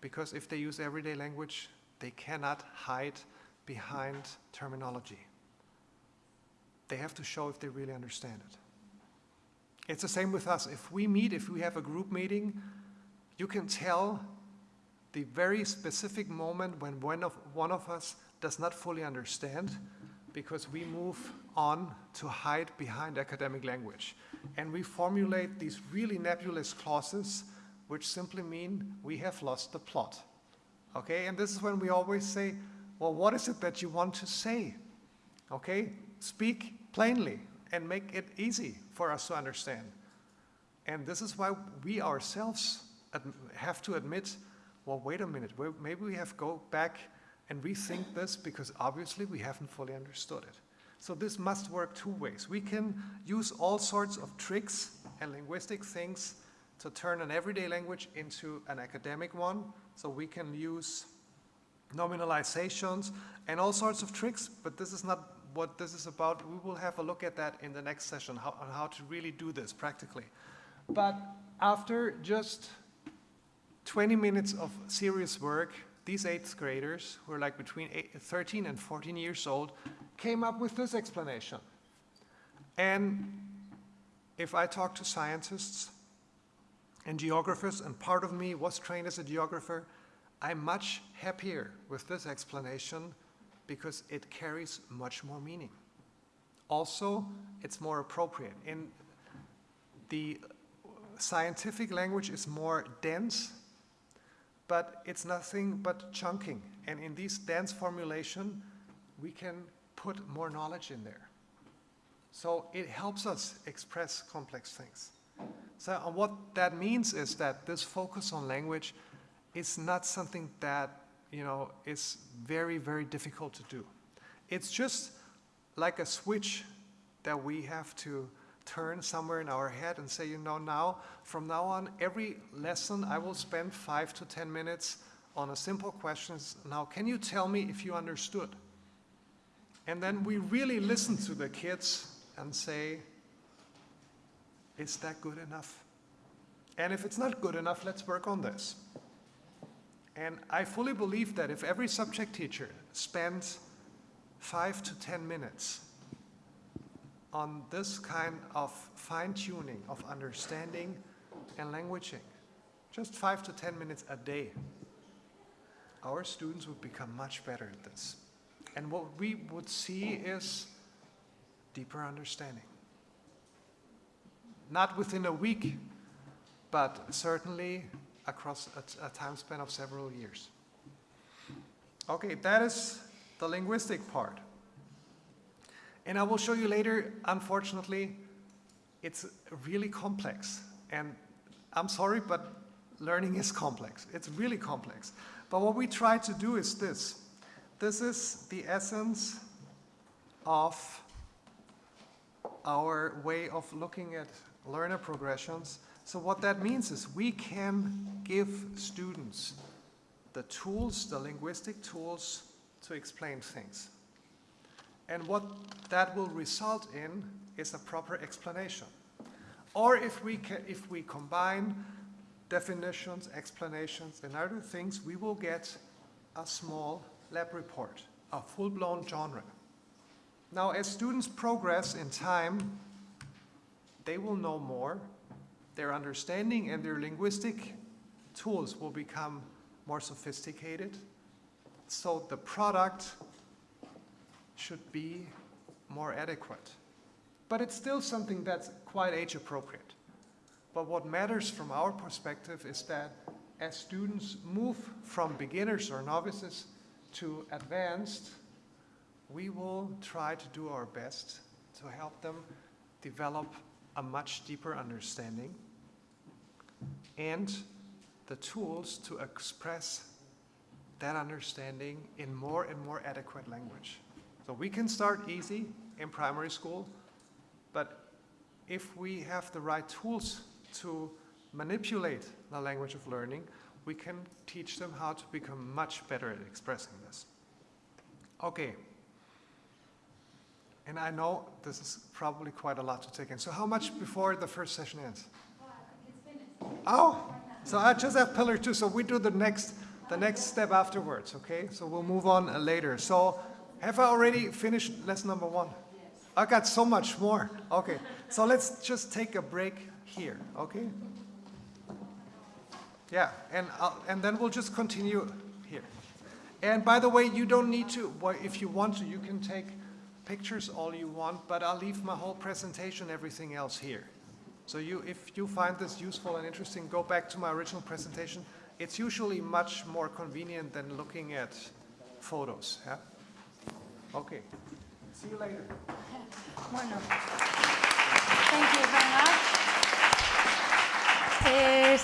because if they use everyday language, they cannot hide behind terminology they have to show if they really understand it. It's the same with us. If we meet, if we have a group meeting, you can tell the very specific moment when one of, one of us does not fully understand because we move on to hide behind academic language. And we formulate these really nebulous clauses which simply mean we have lost the plot. Okay, and this is when we always say, well, what is it that you want to say? Okay, speak plainly and make it easy for us to understand. And this is why we ourselves have to admit, well, wait a minute, maybe we have to go back and rethink this because obviously we haven't fully understood it. So this must work two ways. We can use all sorts of tricks and linguistic things to turn an everyday language into an academic one. So we can use nominalizations and all sorts of tricks, but this is not what this is about. We will have a look at that in the next session, how, on how to really do this practically. But after just 20 minutes of serious work, these eighth graders, who are like between eight, 13 and 14 years old, came up with this explanation. And if I talk to scientists and geographers, and part of me was trained as a geographer, I'm much happier with this explanation because it carries much more meaning. Also, it's more appropriate. In the scientific language is more dense, but it's nothing but chunking. And in this dense formulation, we can put more knowledge in there. So it helps us express complex things. So what that means is that this focus on language is not something that you know, is very, very difficult to do. It's just like a switch that we have to turn somewhere in our head and say, you know, now, from now on, every lesson I will spend five to 10 minutes on a simple question. Now, can you tell me if you understood? And then we really listen to the kids and say, is that good enough? And if it's not good enough, let's work on this. And I fully believe that if every subject teacher spends five to 10 minutes on this kind of fine tuning of understanding and languaging, just five to 10 minutes a day, our students would become much better at this. And what we would see is deeper understanding. Not within a week, but certainly across a time span of several years. Okay, that is the linguistic part. And I will show you later, unfortunately, it's really complex. And I'm sorry, but learning is complex. It's really complex. But what we try to do is this. This is the essence of our way of looking at learner progressions. So what that means is we can give students the tools, the linguistic tools to explain things. And what that will result in is a proper explanation. Or if we, ca if we combine definitions, explanations, and other things, we will get a small lab report, a full-blown genre. Now, as students progress in time, they will know more, their understanding and their linguistic tools will become more sophisticated, so the product should be more adequate. But it's still something that's quite age appropriate. But what matters from our perspective is that as students move from beginners or novices to advanced, we will try to do our best to help them develop a much deeper understanding and the tools to express that understanding in more and more adequate language. So we can start easy in primary school, but if we have the right tools to manipulate the language of learning, we can teach them how to become much better at expressing this. Okay. And I know this is probably quite a lot to take in. So how much before the first session ends? Uh, oh, so I just have pillar two. So we do the next, the next step afterwards. Okay. So we'll move on uh, later. So have I already finished lesson number one? I got so much more. Okay. So let's just take a break here. Okay. Yeah, and I'll, and then we'll just continue here. And by the way, you don't need to. Well, if you want to, you can take pictures all you want. But I'll leave my whole presentation, everything else here. So you, if you find this useful and interesting, go back to my original presentation. It's usually much more convenient than looking at photos. Yeah. Okay. See you later. Bueno. Thank you very much. Eh,